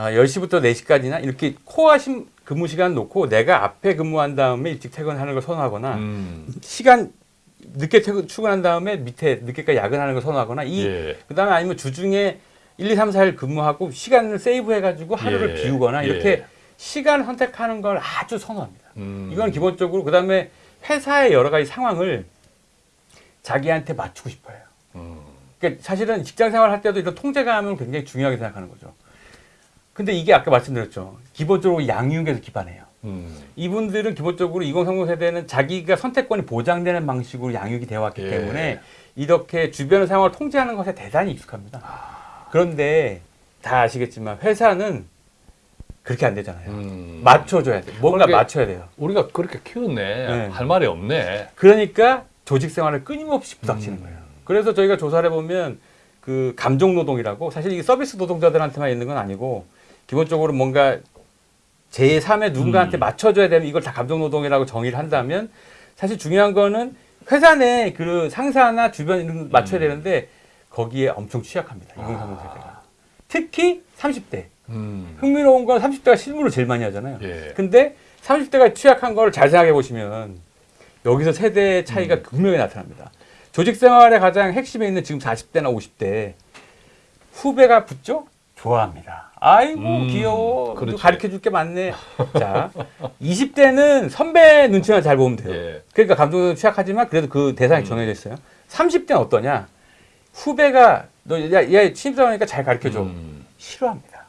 아, 10시부터 4시까지나 이렇게 코어 심 근무 시간 놓고 내가 앞에 근무한 다음에 일찍 퇴근하는 걸 선호하거나
음.
시간 늦게 퇴근, 출근한 다음에 밑에 늦게까지 야근하는 걸 선호하거나 이
예.
그다음에 아니면 주중에 1, 2, 3, 4일 근무하고 시간을 세이브 해 가지고 하루를
예.
비우거나
예.
이렇게 시간 선택하는 걸 아주 선호합니다.
음.
이건 기본적으로 그다음에 회사의 여러 가지 상황을 자기한테 맞추고 싶어요.
음.
그러니까 사실은 직장 생활 할 때도 이런 통제감은 굉장히 중요하게 생각하는 거죠. 근데 이게 아까 말씀드렸죠. 기본적으로 양육에서 기반해요.
음.
이분들은 기본적으로 2030 세대는 자기가 선택권이 보장되는 방식으로 양육이 되어 왔기
예.
때문에 이렇게 주변 상황을 통제하는 것에 대단히 익숙합니다.
아.
그런데 다 아시겠지만 회사는 그렇게 안 되잖아요.
음.
맞춰줘야 돼. 뭔가 맞춰야 돼요.
우리가 그렇게 키웠네.
네.
할 말이 없네.
그러니까 조직 생활을 끊임없이 부닥치는
음.
거예요. 그래서 저희가 조사를 해보면 그 감정 노동이라고 사실 이게 서비스 노동자들한테만 있는 건 아니고 기본적으로 뭔가 제3의 누군가한테
음.
맞춰줘야 되면 이걸 다 감정 노동이라고 정의를 한다면 사실 중요한 거는 회사 내 그 상사나 주변 이런 거 맞춰야
음.
되는데 거기에 엄청 취약합니다. 2030 세대가. 특히 30대.
음.
흥미로운 건 30대가 실무를 제일 많이 하잖아요.
예.
근데 30대가 취약한 걸 잘 생각해 보시면 여기서 세대 차이가
음.
분명히 나타납니다. 조직 생활의 가장 핵심에 있는 지금 40대나 50대 후배가 붙죠? 좋아합니다. 아이고
음,
귀여워.
그렇지.
가르쳐 줄 게 많네. 자, 20대는 선배 눈치만 잘 보면 돼요.
예.
그러니까 감정은 취약하지만 그래도 그 대상이
음.
정해져 있어요. 30대는 어떠냐? 후배가 너야 야, 신입사원이니까 잘 가르쳐 줘.
음.
싫어합니다.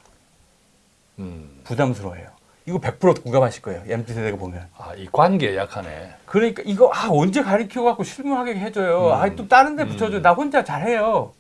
음.
부담스러워요. 이거 100% 공감하실 거예요. MZ 세대가 보면.
아, 이 관계에 약하네.
그러니까 이거 아 언제 가르쳐 갖고 실무하게 해줘요.
음.
아또 다른 데
음.
붙여줘. 나 혼자 잘해요.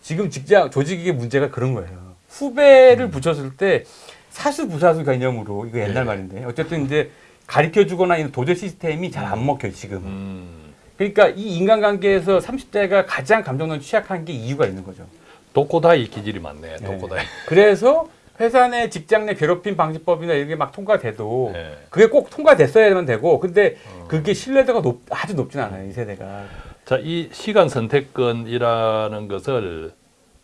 지금 직장 조직의 문제가 그런 거예요. 후배를 붙였을 때 사수 부사수 개념으로 이거 옛날
예.
말인데 어쨌든 이제 가르쳐 주거나 이런 도제 시스템이 잘 안 먹혀요 지금.
음.
그러니까 이 인간관계에서 30대가 가장 감정론 취약한 게 이유가 있는 거죠.
독고다이 기질이 많네.
네.
독고다이.
그래서 회사 내 직장 내 괴롭힘 방지법이나 이런 게막 통과돼도
예.
그게 꼭 통과됐어야만 되고 근데
어.
그게 신뢰도가 높, 아주 높진 않아요 이 세대가
자, 이 시간 선택권이라는 것을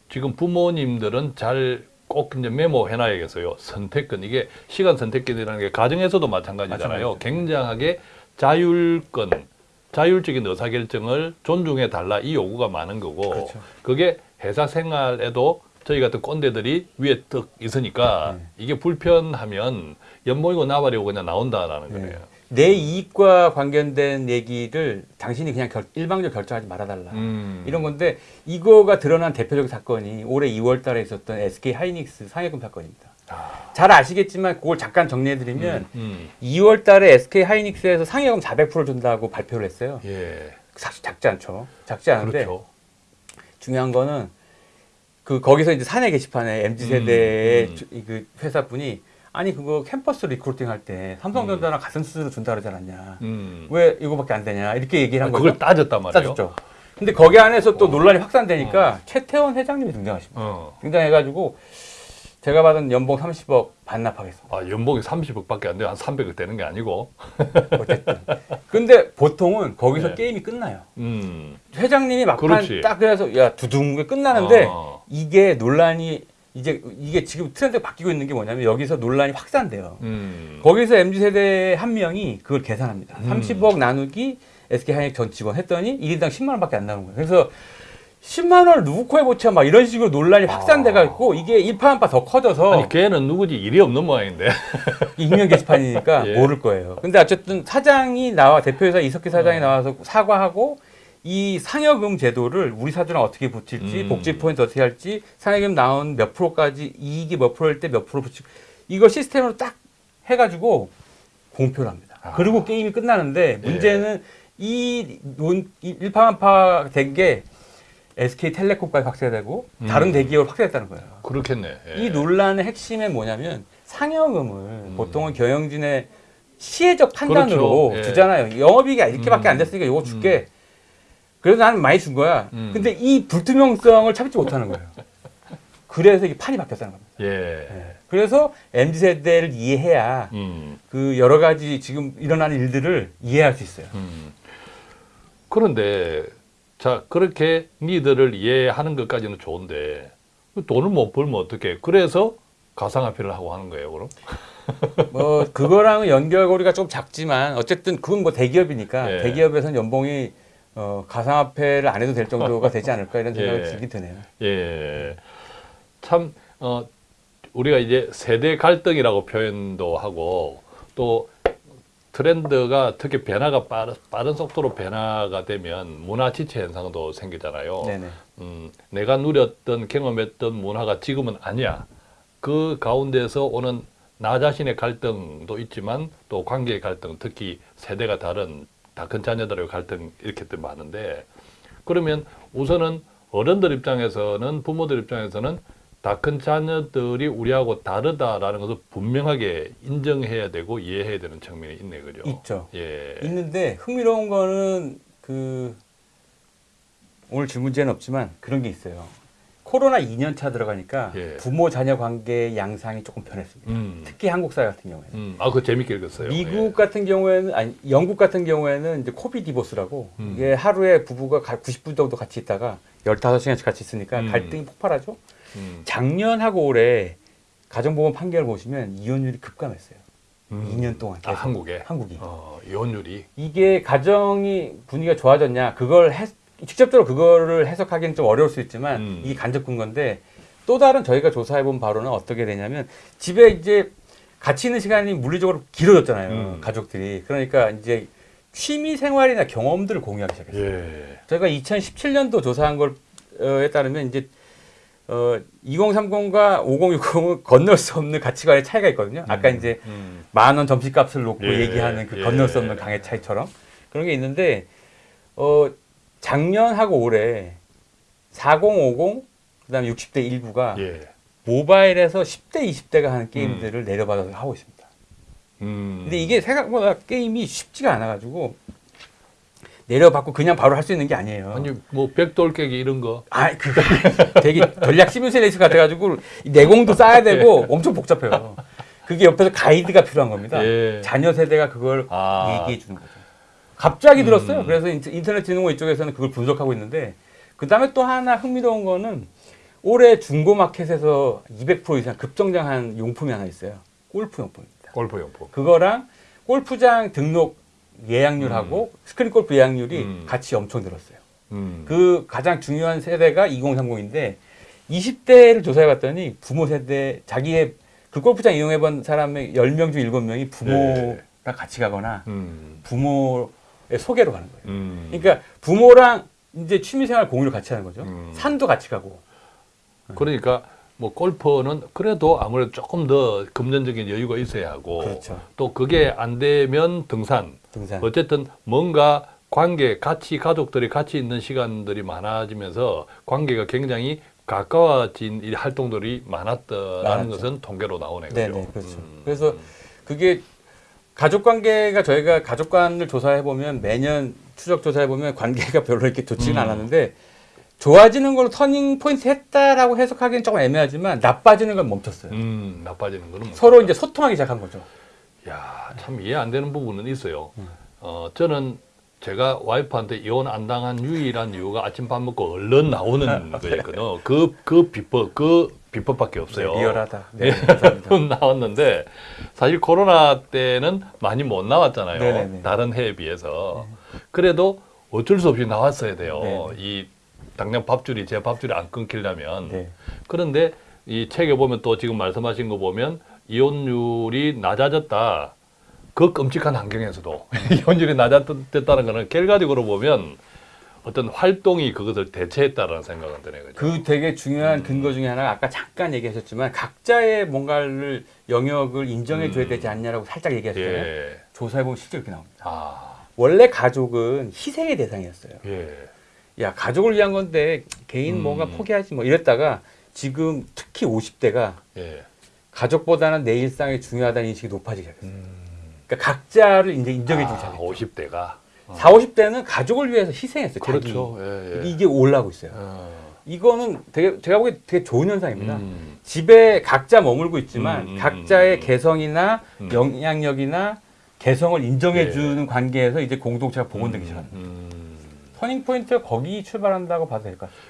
지금 부모님들은 잘 꼭 이제 메모해놔야겠어요. 선택권 이게 시간 선택권이라는 게 가정에서도 마찬가지잖아요.
마찬가지죠.
굉장하게 자율권, 자율적인 의사결정을 존중해 달라 이 요구가 많은 거고
그렇죠.
그게 회사 생활에도 저희 같은 꼰대들이 위에 떡 있으니까
네.
이게 불편하면 연봉이고 나발이고 그냥 나온다라는
네.
거예요.
내 이익과 관련된 얘기를 당신이 그냥 결, 일방적으로 결정하지 말아달라.
음.
이런 건데 이거가 드러난 대표적인 사건이 올해 2월 달에 있었던 SK 하이닉스 상여금 사건입니다.
아,
잘 아시겠지만 그걸 잠깐 정리해드리면
음.
2월 달에 SK 하이닉스에서 상여금 400% 준다고 발표를 했어요.
예.
사실 작지 않죠. 작지 않은데
그렇죠.
중요한 거는 그 거기서 이제 사내 게시판에 MZ 세대의
음, 음.
주- 이 그 회사분이 아니 그거 캠퍼스 recruiting 할 때 삼성전자나 같은 수준으로 준다 그러지 않았냐.
음.
왜 이거밖에 안 되냐 이렇게 얘기를 한 거죠.
그걸 따졌단 말이에요.
따졌죠. 근데 거기 안에서 또
어.
논란이 확산되니까 최태원 회장님이 등장하십니다.
어.
등장해가지고 제가 받은 연봉 30억 반납하겠습니다.
아, 연봉이 30억밖에 안 돼요. 한 300억 되는 게 아니고.
어쨌든. 근데 보통은 거기서
네.
게임이 끝나요.
음.
회장님이 막판
그렇지.
딱 그래서 야 두둥 끝나는데
어.
이게 논란이 이제 이게 지금 트렌드가 바뀌고 있는 게 뭐냐면 여기서 논란이 확산돼요.
음.
거기서 MZ 세대 한 명이 그걸 계산합니다.
음.
30억 나누기 SK 하이닉 전 직원 했더니 1인당 10만 원밖에 안 나오는 거예요. 그래서 10만 원을 누구 코에 붙여 막 이런 식으로 논란이 확산돼 갖고 이게 일파만파 더 커져서
아. 아니 걔는 누구지 일이 없는 모양인데.
익명 게시판이니까
예.
모를 거예요. 근데 어쨌든 사장이 나와 대표이사 이석희 사장이
어.
나와서 사과하고 이 상여금 제도를 우리 사주랑 어떻게 붙일지
음.
복지 포인트 어떻게 할지 상여금 나온 몇 프로까지 이익이 몇 프로일 때 몇 프로 붙이고 이걸 시스템으로 딱 해가지고 공표를 합니다.
아.
그리고 게임이 끝나는데
예.
문제는 이 논- 이 일파만파 된 게 SK텔레콤까지 확대되고
음.
다른 대기업을 확대했다는 거예요.
그렇겠네. 예.
이 논란의 핵심은 뭐냐면 상여금을 보통은 경영진의 시혜적 판단으로
음. 그렇죠. 예.
주잖아요. 영업이익이 이렇게밖에
음.
안 됐으니까 이거 줄게. 그래서 나는 많이 준 거야.
음.
근데 이 불투명성을 참지 못하는 거예요. 그래서 이게 판이 바뀌었다는 겁니다.
예.
그래서 MZ 세대를 이해해야
음.
그 여러 가지 지금 일어나는 일들을 이해할 수 있어요.
음. 그런데 자 그렇게 니들을 이해하는 것까지는 좋은데 그 돈을 못 벌면 어떻게? 그래서 가상화폐를 하고 하는 거예요, 그럼?
뭐 그거랑은 연결고리가 좀 작지만 어쨌든 그건 뭐 대기업이니까
예.
대기업에서는 연봉이 어, 가상화폐를 안 해도 될 정도가 되지 않을까 이런 생각이
예.
들긴 드네요.
예. 참, 어, 우리가 이제 세대 갈등이라고 표현도 하고 또 트렌드가 특히 변화가 빠른, 빠른 속도로 변화가 되면 문화 지체 현상도 생기잖아요.
네네.
음, 내가 누렸던 경험했던 문화가 지금은 아니야. 그 가운데서 오는 나 자신의 갈등도 있지만 또 관계의 갈등, 특히 세대가 다른 다큰 자녀들의 갈등 이렇게 또 많은데 그러면 우선은 어른들 입장에서는 부모들 입장에서는 다 큰 자녀들이 우리하고 다르다라는 것을 분명하게 인정해야 되고 이해해야 되는 측면이 있네, 그죠?
있죠.
예.
있는데 흥미로운 거는 그 오늘 질문제는 없지만 그런 게 있어요. 코로나 2년 차 들어가니까
예.
부모 자녀 관계 양상이 조금 변했습니다.
음.
특히 한국 사회 같은 경우에는.
음. 아, 그거 재밌게 읽었어요.
미국 같은 경우에는 아니 영국 같은 경우에는 이제 코비 디보스라고
음.
이게 하루에 부부가 가- 90분 정도 같이 있다가 15시간씩 같이 있으니까
음.
갈등이 폭발하죠.
예. 음.
작년하고 올해 가정보험 판결 보시면 이혼율이 급감했어요.
음.
2년 동안
아,
계속.
한국에?
한국이.
어, 이혼율이.
이게 가정이 분위기가 좋아졌냐 그걸 해, 직접적으로 그거를 해석하기는 좀 어려울 수 있지만
음.
이게 간접 근거인데 또 다른 저희가 조사해 본 바로는 어떻게 되냐면 집에 이제 같이 있는 시간이 물리적으로 길어졌잖아요
음.
가족들이 그러니까 이제 취미 생활이나 경험들을 공유하기 시작했어요.
예.
저희가 2017년도 조사한 걸에 따르면 이제 어, 2030과 5060은 건널 수 없는 가치관의 차이가 있거든요. 아까
음.
이제
음.
만원 점심값을 놓고
예,
얘기하는 그
예.
건널 수 없는 강의 차이처럼 그런 게 있는데 어 작년하고 올해 4050 그다음에 60대 일부가
예.
모바일에서 10대 20대가 하는 게임들을 내려받아서 하고 있습니다.
음.
근데 이게 생각보다 게임이 쉽지가 않아 가지고 내려받고 그냥 바로 할 수 있는 게 아니에요.
아니 뭐 백돌 깨기 이런 거.
아, 그거 되게 전략 시뮬레이션 같아가지고 내공도 쌓아야 되고 엄청 복잡해요. 그게 옆에서 가이드가 필요한 겁니다.
예.
자녀 세대가 그걸
아.
얘기해 주는 거죠. 갑자기 들었어요.
음.
그래서 인터- 인터넷 진흥원 이쪽에서는 그걸 분석하고 있는데 그 다음에 또 하나 흥미로운 거는 올해 중고 마켓에서 200% 이상 급성장한 용품이 하나 있어요. 골프 용품입니다.
골프 용품.
그거랑 골프장 등록 예약률하고 스크린 골프 예약률이
음.
같이 엄청 늘었어요.
음.
그 가장 중요한 세대가 2030인데 20대를 조사해 봤더니 부모 세대 자기의 그 골프장 이용해 본 사람의 10명 중 7명이 부모랑
네.
같이 가거나
음.
부모의 소개로 가는 거예요.
음.
그러니까 부모랑 이제 취미생활 공유를 같이 하는 거죠.
음.
산도 같이 가고.
그러니까 뭐 골프는 그래도 아무래도 조금 더 금전적인 여유가 있어야 하고
그렇죠.
또 그게 안 되면 등산.
등산.
어쨌든 뭔가 관계 같이 가족들이 같이 있는 시간들이 많아지면서 관계가 굉장히 가까워진 이 활동들이 많았다라는
많았죠.
것은 통계로 나오네
네,
그죠?
네, 그렇죠.
음.
그래서 그게 가족 관계가 저희가 가족관을 조사해 보면 매년 추적 조사해 보면 관계가 별로 이렇게 좋지는
음.
않았는데 좋아지는 걸로 터닝 포인트 했다라고 해석하기는 조금 애매하지만 나빠지는 건 멈췄어요.
음, 나빠지는 거는
서로 이제 소통하기 시작한 거죠.
야, 참 이해 안 되는 부분은 있어요.
음.
어, 저는 제가 와이프한테 이혼 안 당한 유일한 이유가 아침 밥 먹고 얼른 나오는 거였거든요. 그, 그 비법, 그 비법밖에 없어요.
네, 리얼하다. 네, 감사합니다.
나왔는데 사실 코로나 때는 많이 못 나왔잖아요.
네네네.
다른 해에 비해서. 그래도 어쩔 수 없이 나왔어야 돼요.
네네.
이 당장 밥줄이 제 밥줄이 안 끊기려면.
네.
그런데 이 책에 보면 또 지금 말씀하신 거 보면 이혼율이 낮아졌다. 그 끔찍한 환경에서도 이혼율이 낮아졌다는 거는 결과적으로 보면 어떤 활동이 그것을 대체했다라는 생각은 드네요. 그죠?
그 되게 중요한 근거 중에 하나가 아까 잠깐 얘기하셨지만 각자의 뭔가를 영역을 인정해 줘야
음.
되지 않냐라고 살짝 얘기하셨잖아요.
예.
조사해 보면 실제 이렇게 나옵니다.
아,
원래 가족은 희생의 대상이었어요.
예.
야 가족을 위한 건데 개인
음.
뭔가 포기하지 뭐 이랬다가 지금 특히 50대가
예.
가족보다는 내 일상이 중요하다는 인식이 높아지기 시작했어요.
음.
그러니까 각자를 이제 인정해 주기
아,
시작했죠.
50대가.
4, 50대는 가족을 위해서 희생했어요.
그렇죠. 예, 예.
이게 올라오고 있어요.
어.
이거는 되게 제가 보기에 되게 좋은 현상입니다.
음.
집에 각자 머물고 있지만
음, 음,
각자의
음.
개성이나
음.
영향력이나 개성을 인정해
예.
주는 관계에서 이제 공동체가 복원되기 시작합니다.
음.
터닝 포인트가 거기 출발한다고 봐도 될 것 같아요.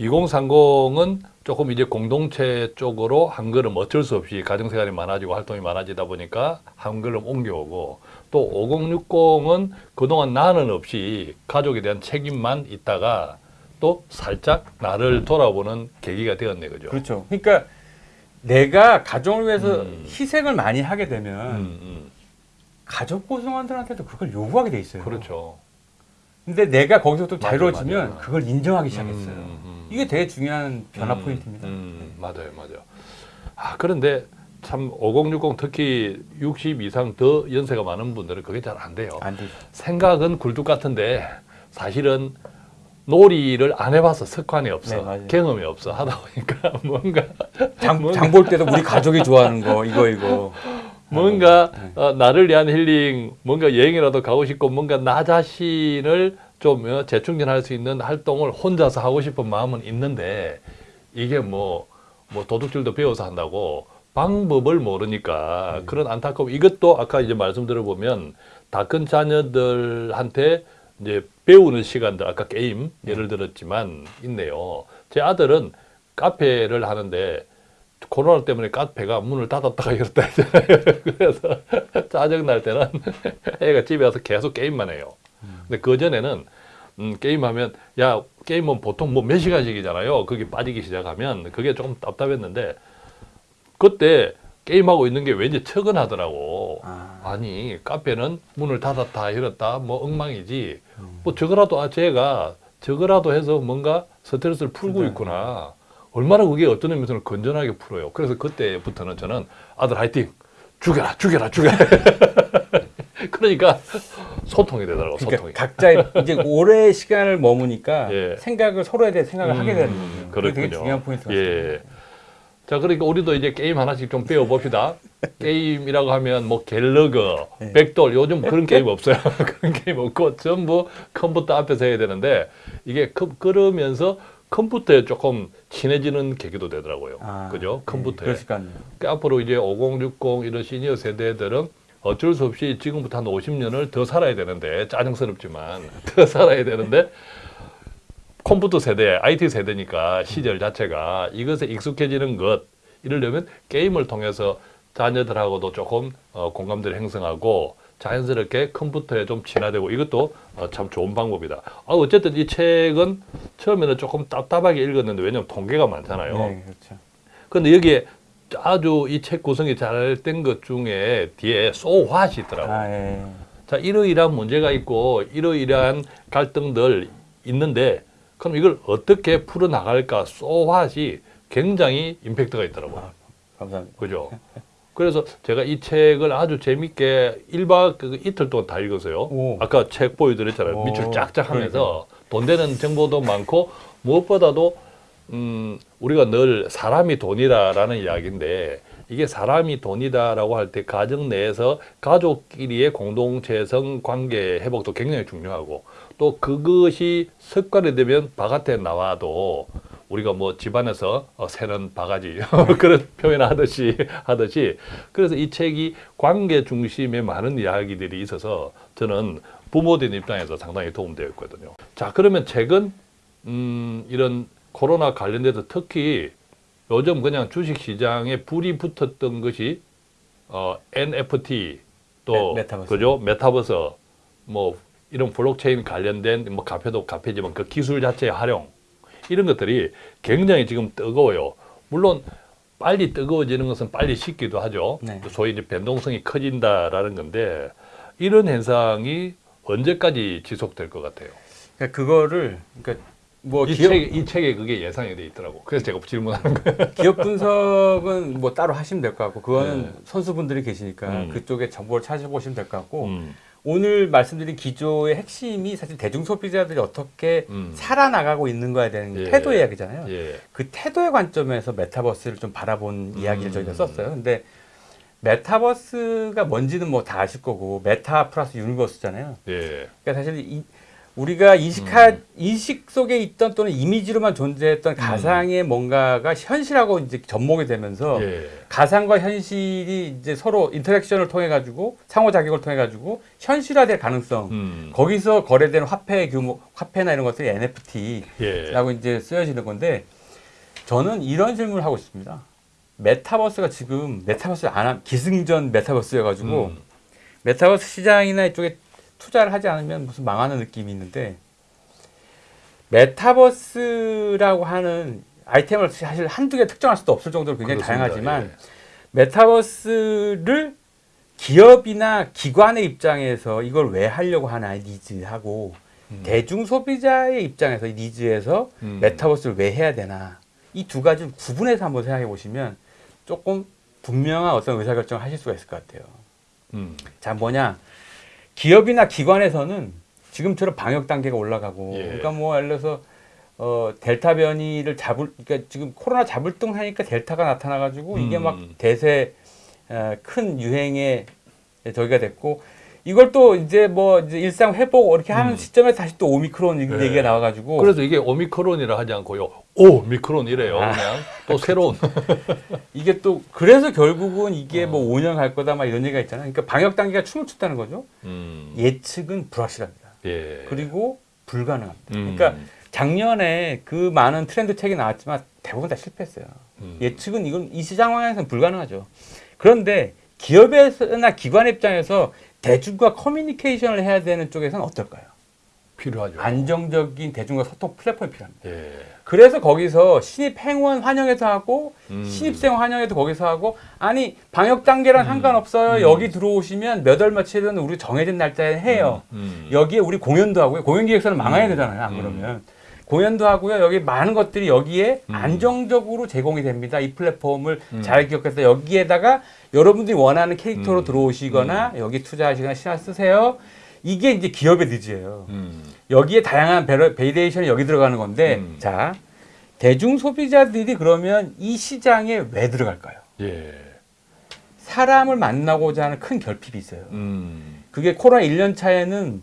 2030은 조금 이제 공동체 쪽으로 한 걸음 어쩔 수 없이 가정생활이 많아지고 활동이 많아지다 보니까 한 걸음 옮겨오고 또 5060은 그동안 나는 없이 가족에 대한 책임만 있다가 또 살짝 나를 돌아보는 계기가 되었네 그죠?
그렇죠. 그러니까 내가 가정을 위해서
음.
희생을 많이 하게 되면
음, 음.
가족 구성원들한테도 그걸 요구하게 돼 있어요.
그렇죠.
근데 내가 거기서 또 자유로워지면. 그걸 인정하기 시작했어요.
음, 음.
이게 되게 중요한 변화
음,
포인트입니다.
음, 맞아요, 맞아요. 아 그런데 참 5060 특히 60 이상 더 연세가 많은 분들은 그게 잘 안 돼요.
안 되죠.
생각은 굴뚝 같은데 사실은 놀이를 안 해봐서 습관이 없어,
네.
경험이 없어 하다 보니까 뭔가
장, 장볼 때도 우리 가족이 좋아하는 거 이거 이거.
뭔가
네.
어, 나를 위한 힐링, 뭔가 여행이라도 가고 싶고 뭔가 나 자신을 좀 어, 재충전할 수 있는 활동을 혼자서 하고 싶은 마음은 있는데 이게 뭐, 뭐 도둑질도 배워서 한다고 방법을 모르니까
음.
그런 안타까움 이것도 아까 이제 말씀 들어보면 다 큰 자녀들한테 이제 배우는 시간들 아까 게임 예를 들었지만 있네요. 제 아들은 카페를 하는데 코로나 때문에 카페가 문을 닫았다가 열었다 했잖아요. 그래서 짜증 날 때는 애가 집에 와서 계속 게임만 해요. 근데 그 전에는 음, 게임하면 야 게임은 보통 뭐 몇 시간씩이잖아요. 그게 빠지기 시작하면 그게 조금 답답했는데 그때 게임하고 있는 게 왠지 척은하더라고.
아.
아니 카페는 문을 닫았다 열었다 뭐 엉망이지.
음.
뭐 저거라도 아 쟤가 저거라도 해서 뭔가 스트레스를 풀고
네.
있구나. 얼마나 그게 어떤 의미에서는 건전하게 풀어요. 그래서 그때부터는 저는 아들 화이팅 죽여라 죽여라 죽여라. 그러니까 소통이 되더라고
그러니까
소통이.
각자 이제 오래 시간을 머무니까
예.
생각을 서로에 대해 생각을 하게 되는 거예요.
음,
그게 되게. 중요한 포인트 같아요.
예. 자, 그러니까 우리도 이제 게임 하나씩 좀 배워 봅시다. 게임이라고 하면 뭐 갤러그,
네.
벽돌 요즘 그런 게임 없어요. 그런 게임 없고 전부 컴퓨터 앞에서 해야 되는데 이게 컴- 그러면서 컴퓨터에 조금 친해지는 계기도 되더라고요.
아,
그죠?
네,
컴퓨터에.
있겠네요.
그러니까 앞으로 이제 5060 이런 시니어 세대들은 어쩔 수 없이 지금부터 한 50년을 더 살아야 되는데 짜증스럽지만 더 살아야 되는데 컴퓨터 세대, IT 세대니까 시절 자체가 이것에 익숙해지는 것 이러려면 게임을 통해서 자녀들하고도 조금 어, 공감대를 형성하고 자연스럽게 컴퓨터에 좀 친화되고 이것도 어, 참 좋은 방법이다. 아, 어쨌든 이 책은 처음에는 조금 답답하게 읽었는데 왜냐면 통계가 많잖아요.
네, 그렇죠.
근데 여기에 아주 이 책 구성이 잘 된 것 중에 뒤에 so what이 있더라고요.
아, 예.
자, 이러이러한 문제가 있고 이러이러한 갈등들 있는데 그럼 이걸 어떻게 풀어나갈까 what이 굉장히 임팩트가 있더라고요.
아, 감사합니다.
그죠? 그래서 제가 이 책을 아주 재밌게 일박그 이틀 동안 다 읽었어요.
오.
아까 책 보여드렸잖아요.
오,
밑줄 쫙쫙 하면서 돈 되는 정보도 많고 무엇보다도 음, 우리가 늘 사람이 돈이다라는 이야기인데 이게 사람이 돈이다라고 할 때 가정 내에서 가족끼리의 공동체성 관계 회복도 굉장히 중요하고 또 그것이 습관이 되면 바깥에 나와도 우리가 뭐 집안에서 어, 새는 바가지 그런 표현하듯이 하듯이 그래서 이 책이 관계 중심의 많은 이야기들이 있어서 저는 부모된 입장에서 상당히 도움되었거든요. 자 그러면 최근 음, 이런 코로나 관련돼서 특히 요즘 그냥 주식 시장에 불이 붙었던 것이 어, NFT 또
메- 메타버스.
그죠 메타버스 뭐 이런 블록체인 관련된 뭐 화폐도 화폐지만 그 기술 자체의 활용 이런 것들이 굉장히 지금 뜨거워요. 물론 빨리 뜨거워지는 것은 빨리 식기도 하죠.
네.
소위 이제 변동성이 커진다라는 건데 이런 현상이 언제까지 지속될 것 같아요?
그러니까 그거를 그러니까 뭐
이,
기업,
책, 이 책에 그게 예상이 돼 있더라고. 그래서 제가 질문하는 거예요.
기업 분석은 뭐 따로 하시면 될 것 같고 그거는
네.
선수분들이 계시니까
음.
그쪽에 정보를 찾아보시면 될 것 같고
음,
오늘 말씀드린 기조의 핵심이 사실 대중 소비자들이 어떻게
음.
살아나가고 있는 거에 대한
예.
태도 이야기잖아요.
예.
그 태도의 관점에서 메타버스를 좀 바라본 이야기를
음.
저희가 썼어요. 근데 메타버스가 뭔지는 뭐 다 아실 거고 meta 플러스 universe잖아요.
예.
그러니까 사실 이, 우리가 인식하
음.
인식 속에 있던 또는 이미지로만 존재했던 가상의 뭔가가 현실하고 이제 접목이 되면서
예.
가상과 현실이 이제 서로 interaction을 통해 가지고 상호작용을 통해 가지고 현실화될 가능성
음.
거기서 거래되는 화폐 규모 화폐나 이런 것들이 NFT라고
예.
이제 쓰여지는 건데 저는 이런 질문을 하고 싶습니다. 메타버스가 지금 메타버스 안 함, 기승전 메타버스여 가지고
음.
메타버스 시장이나 이쪽에 투자를 하지 않으면 무슨 망하는 느낌이 있는데 메타버스라고 하는 아이템을 사실 한두 개 특정할 수도 없을 정도로 굉장히
그렇습니다.
다양하지만
예.
메타버스를 기업이나 기관의 입장에서 이걸 왜 하려고 하나 needs하고
음.
대중 소비자의 입장에서 이 니즈에서
음.
메타버스를 왜 해야 되나 이 두 가지를 구분해서 한번 생각해 보시면 조금 분명한 어떤 의사결정을 하실 수가 있을 것 같아요.
음.
자 뭐냐 기업이나 기관에서는 지금처럼 방역 단계가 올라가고
예.
그러니까 뭐 예를 들어서 어 델타 변이를 잡을 그러니까 지금 코로나 잡을 등 하니까 델타가 나타나 가지고 이게
음.
막 대세 어, 큰 유행의 저기가 됐고 이걸 또 이제 뭐 이제 일상 회복 이렇게 하는
음.
시점에 다시 또 오미크론 이
네.
얘기가 나와 가지고
그래서 이게 오미크론이라 하지 않고요. 오 미크론 이래요.
아.
그냥 또 새로운.
이게 또 그래서 결국은 이게
어.
뭐 5년 갈 거다 막 이런 얘기가 있잖아요. 그러니까 방역 단계가 춤을 췄다는 거죠.
음.
예측은 불확실합니다.
예.
그리고 불가능합니다.
음.
그러니까 작년에 그 많은 트렌드 책이 나왔지만 대부분 다 실패했어요.
음.
예측은 이건 이 시장 상황에서는 불가능하죠. 그런데 기업에서나 기관 입장에서 대중과 커뮤니케이션을 해야 되는 쪽에서는 어떨까요?
필요하죠.
안정적인 대중과 소통 플랫폼이 필요합니다.
예.
그래서 거기서 신입 행원 환영회도 하고
음.
신입생 환영회도 거기서 하고 아니 방역 단계랑
음.
상관없어요.
음.
여기 들어오시면 몇 월 며칠은 우리 정해진 날짜에 해요.
음.
여기에 우리 공연도 하고요. 공연 기획사는 망해야
음.
되잖아요. 안
음.
그러면 공연도 하고요. 여기 많은 것들이 여기에
음.
안정적으로 제공이 됩니다. 이 플랫폼을
음.
잘 기억해서 여기에다가 여러분들이 원하는 캐릭터로
음.
들어오시거나 여기 투자하시거나 시간 쓰세요. 이게 이제 기업의 needs예요.
음.
여기에 다양한 variation이 여기 들어가는 건데
음.
자 대중 소비자들이 그러면 이 시장에 왜 들어갈까요?
예.
사람을 만나고자 하는 큰 결핍이 있어요.
음.
그게 코로나 1년 차에는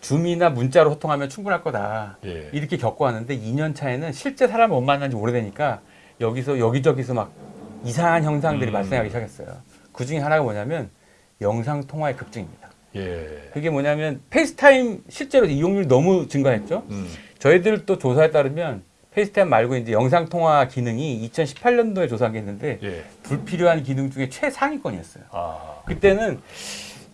줌이나 문자로 소통하면 충분할 거다.
예.
이렇게 겪어왔는데 2년 차에는 실제 사람을 못 만난 지 오래되니까 여기서 여기저기서 막 이상한 현상들이
음.
발생하기 시작했어요. 그 중에 하나가 뭐냐면 영상 통화의 급증입니다.
예.
그게 뭐냐면 페이스타임 실제로 이용률이 너무 증가했죠.
음.
저희들 또 조사에 따르면 페이스타임 말고 이제 영상 통화 기능이 2018년도에 조사한 게 있는데
예.
불필요한 기능 중에 최상위권이었어요.
아.
그때는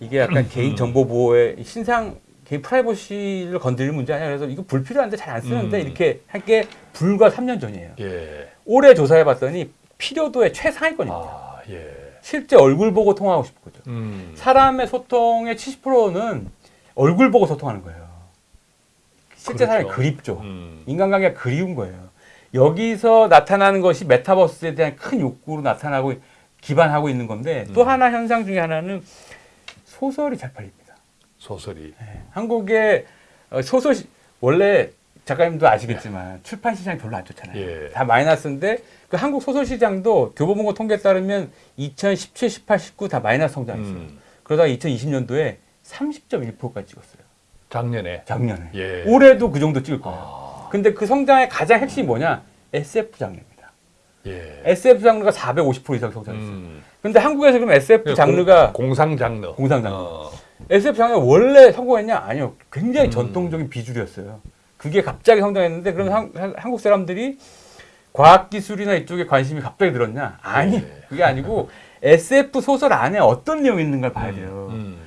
이게 약간 개인 정보 보호의 신상 개인 프라이버시를 건드릴 문제 아니야. 그래서 이거 불필요한데 잘 안 쓰는데
음.
이렇게 한 게 불과 3년 전이에요.
예.
올해 조사해 봤더니 필요도의 최상위권입니다.
아, 예.
실제 얼굴 보고 통화하고 싶은 거죠.
음.
사람의 소통의 70%는 얼굴 보고 소통하는 거예요. 실제 사람이
그렇죠.
그립죠.
음.
인간관계가 그리운 거예요. 여기서 나타나는 것이 메타버스에 대한 큰 욕구로 나타나고 기반하고 있는 건데 또
음.
하나 현상 중에 하나는 소설이 잘 팔립니다.
소설이.
한국의 어, 소설 시- 원래 작가님도 아시겠지만 출판 시장이 별로 안 좋잖아요.
예.
다 마이너스인데 그 한국 소설 시장도 교보문고 통계에 따르면 2017, 18, 19 다 마이너스 성장했어요.
음.
그러다가 2020년도에 30.1%까지 찍었어요.
작년에.
작년에.
예.
올해도 그 정도 찍을 거예요.
아.
근데 그 성장의 가장 핵심이 뭐냐? SF 장르입니다.
예.
SF 장르가 450% 이상 성장했어요.
음.
근데 한국에서 그럼 SF 장르가
공, 상 장르.
공상 장르.
어.
SF 장르가 원래 성공했냐? 아니요. 굉장히
음.
전통적인 비주류였어요. 그게 갑자기 성장했는데 그럼 한, 한- 한국 사람들이 과학기술이나 이쪽에 관심이 갑자기 늘었냐? 아니,
예.
그게 아니고 SF 소설 안에 어떤 내용이 있는가를 봐야 돼요.
음.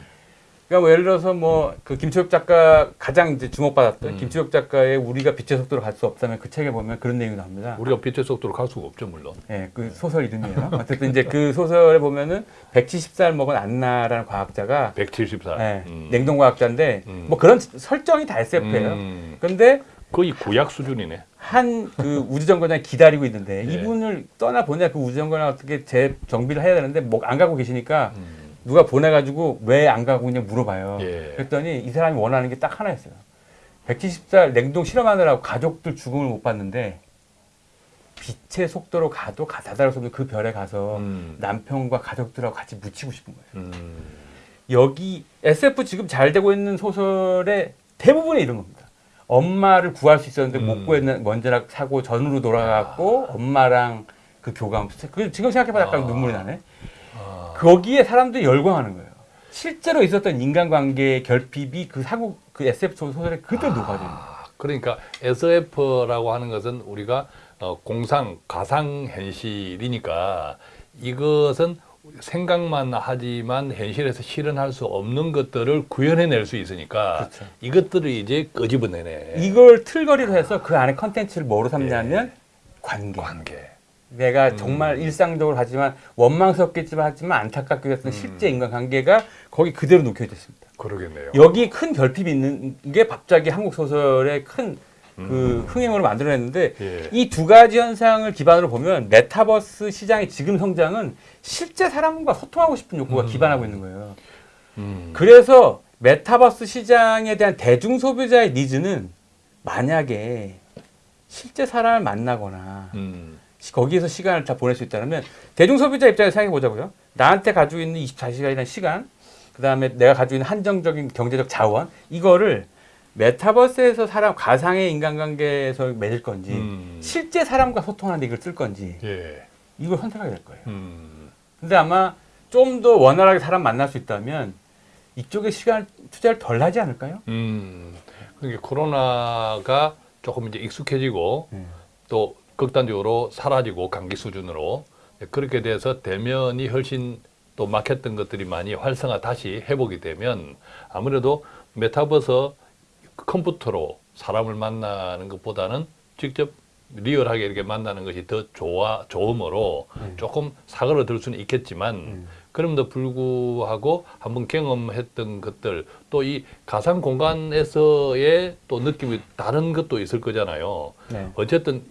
그러니까 뭐 예를 들어서 뭐 그 김초엽 작가 가장 이제 주목받았던
음.
김초엽 작가의 우리가 빛의 속도로 갈 수 없다면 그 책에 보면 그런 내용이 나옵니다.
우리가 빛의 속도로 갈 수가 없죠, 물론.
예, 그 소설 이름이에요. 어쨌든 이제 그 소설에 보면은 170살 먹은 안나라는 과학자가
170살.
예,
음.
냉동 과학자인데
음.
뭐 그런 설정이 다 SF예요.
음.
근데
거의 구약 수준이네.
한 그 우주정거장이 기다리고 있는데
예.
이분을 떠나 보내 그 우주정거장 어떻게 재정비를 해야 되는데 뭐 안 가고 계시니까
음.
누가 보내가지고 왜 안 가고 있냐 물어봐요.
예.
그랬더니 이 사람이 원하는 게 딱 하나였어요. 170살 냉동 실험하느라고 가족들 죽음을 못 봤는데 빛의 속도로 가도 가- 다다를 수 없는 그 별에 가서
음.
남편과 가족들하고 같이 묻히고 싶은 거예요.
음.
여기 SF 지금 잘 되고 있는 소설의 대부분이 이런 겁니다. 엄마를 구할 수 있었는데
음.
못 구했는 먼지락 사고 전으로 돌아갔고 엄마랑 그 교감. 그 지금 생각해봐 약간
아.
눈물이 나네.
아.
거기에 사람들이 열광하는 거예요. 실제로 있었던 인간관계의 결핍이 그 사고 그 SF 소설에 그대로 녹아져 있는 거예요.
아, 그러니까 SF라고 하는 것은 우리가 어, 공상, 가상 현실이니까 이것은 생각만 하지만 현실에서 실현할 수 없는 것들을 구현해낼 수 있으니까
그렇죠.
이것들을 이제 끄집어내네.
이걸 틀거리로 해서 그 안에 컨텐츠를 뭐로 삼냐면 관계.
관계.
내가
음.
정말 일상적으로 하지만 원망스럽겠지만 하지만 안타깝게 했던
음.
실제 인간관계가 거기 그대로 녹여져 있습니다.
그러겠네요.
여기 큰 결핍이 있는 게 갑자기 한국 소설의 큰 그
음.
흥행으로 만들어냈는데
예.
이 두 가지 현상을 기반으로 보면 메타버스 시장의 지금 성장은 실제 사람과 소통하고 싶은 욕구가
음.
기반하고 있는 거예요.
음.
그래서 메타버스 시장에 대한 대중 소비자의 needs는 만약에 실제 사람을 만나거나
음.
시- 거기에서 시간을 다 보낼 수 있다면 대중 소비자 입장에서 생각해 보자고요. 나한테 가지고 있는 24시간이라는 시간, 그 다음에 내가 가지고 있는 한정적인 경제적 자원, 이거를 메타버스에서 사람 가상의 인간관계에서 맺을 건지
음.
실제 사람과 소통하는데 이걸 쓸 건지
예.
이걸 선택하게 될 거예요.
음.
근데 아마 좀 더 원활하게 사람 만날 수 있다면 이쪽에 시간 투자를 덜 하지 않을까요?
음. 그러니까 코로나가 조금 이제 익숙해지고
네.
또 극단적으로 사라지고 감기 수준으로 그렇게 돼서 대면이 훨씬 또 막혔던 것들이 많이 활성화 다시 회복이 되면 아무래도 메타버스 컴퓨터로 사람을 만나는 것보다는 직접 리얼하게 이렇게 만나는 것이 더 좋아 좋음으로
네.
조금 사그러들 수는 있겠지만
음.
그럼에도 불구하고 한번 경험했던 것들 또 이 가상 공간에서의 또 느낌이 다른 것도 있을 거잖아요.
네.
어쨌든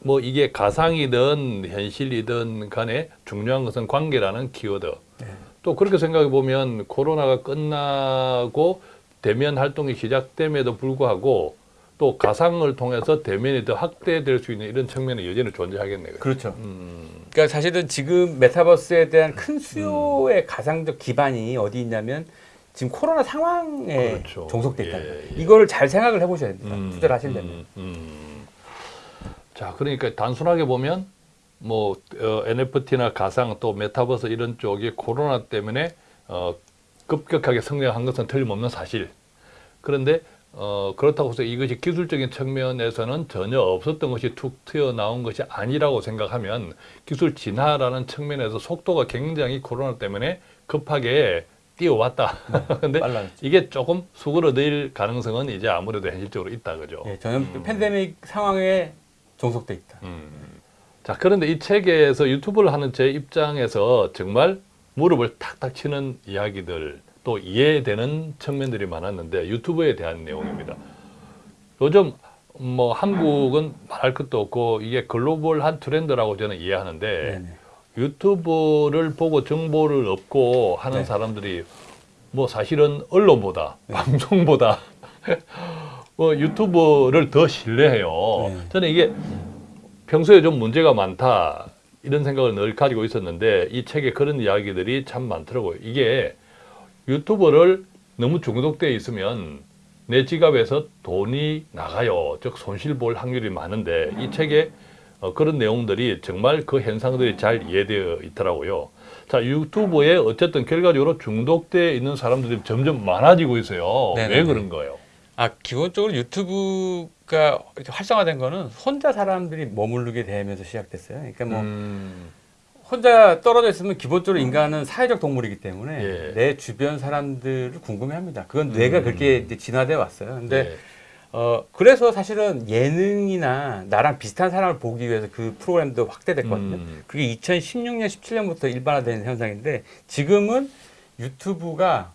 뭐 이게 가상이든 현실이든 간에 중요한 것은 관계라는 키워드.
네.
또 그렇게 생각해 보면 코로나가 끝나고 대면 활동이 시작됨에도 불구하고 또 가상을 통해서 대면이 더 확대될 수 있는 이런 측면이 여전히 존재하겠네요.
그렇죠.
음,
그러니까 사실은 지금 메타버스에 대한 큰 수요의 가상적 기반이 어디 있냐면 지금 코로나 상황에
그렇죠.
종속돼 있다.
예, 예.
이거를 잘 생각을 해보셔야 됩니다.
음,
투자를 하시려면.
음, 음. 자, 그러니까 단순하게 보면 뭐 어, NFT나 가상 또 메타버스 이런 쪽이 코로나 때문에 어, 급격하게 성장한 것은 틀림없는 사실. 그런데 어, 그렇다고 해서 이것이 기술적인 측면에서는 전혀 없었던 것이 툭 튀어나온 것이 아니라고 생각하면 기술 진화라는 측면에서 속도가 굉장히 코로나 때문에 급하게 뛰어왔다. 근데
빨라졌죠.
이게 조금 수그러들 가능성은 이제 아무래도 현실적으로 있다 그죠.
예, 저는 팬데믹 상황에 종속돼 있다.
음. 자 그런데 이 책에서 유튜브를 하는 제 입장에서 정말 무릎을 탁탁 치는 이야기들 또 이해되는 측면들이 많았는데 유튜브에 대한 내용입니다. 요즘 뭐 한국은 말할 것도 없고 이게 글로벌한 트렌드라고 저는 이해하는데
네네.
유튜브를 보고 정보를 얻고 하는
네.
사람들이 뭐 사실은 언론보다 방송보다 뭐 유튜브를 더 신뢰해요.
네.
저는 이게 평소에 좀 문제가 많다 이런 생각을 늘 가지고 있었는데 이 책에 그런 이야기들이 참 많더라고요. 이게 유튜브를 너무 중독돼 있으면 내 지갑에서 돈이 나가요. 즉 손실 볼 확률이 많은데 이 책에 어, 그런 내용들이 정말 그 현상들이 잘 이해되어 있더라고요. 자 유튜브에 어쨌든 결과적으로 중독돼 있는 사람들이 점점 많아지고 있어요. 왜
네네네.
그런 거예요?
아 기본적으로 유튜브 가 이렇게 활성화된 거는 혼자 사람들이 머무르게 되면서 시작됐어요. 그러니까 뭐
음,
혼자 떨어져 있으면 기본적으로 인간은 사회적 동물이기 때문에
예.
내 주변 사람들을 궁금해합니다. 그건 뇌가
음.
그렇게 진화돼 왔어요. 근데
네.
어 그래서 사실은 예능이나 나랑 비슷한 사람을 보기 위해서 그 프로그램도 확대됐거든요.
음.
그게 2016년, 17년부터 일반화된 현상인데 지금은 유튜브가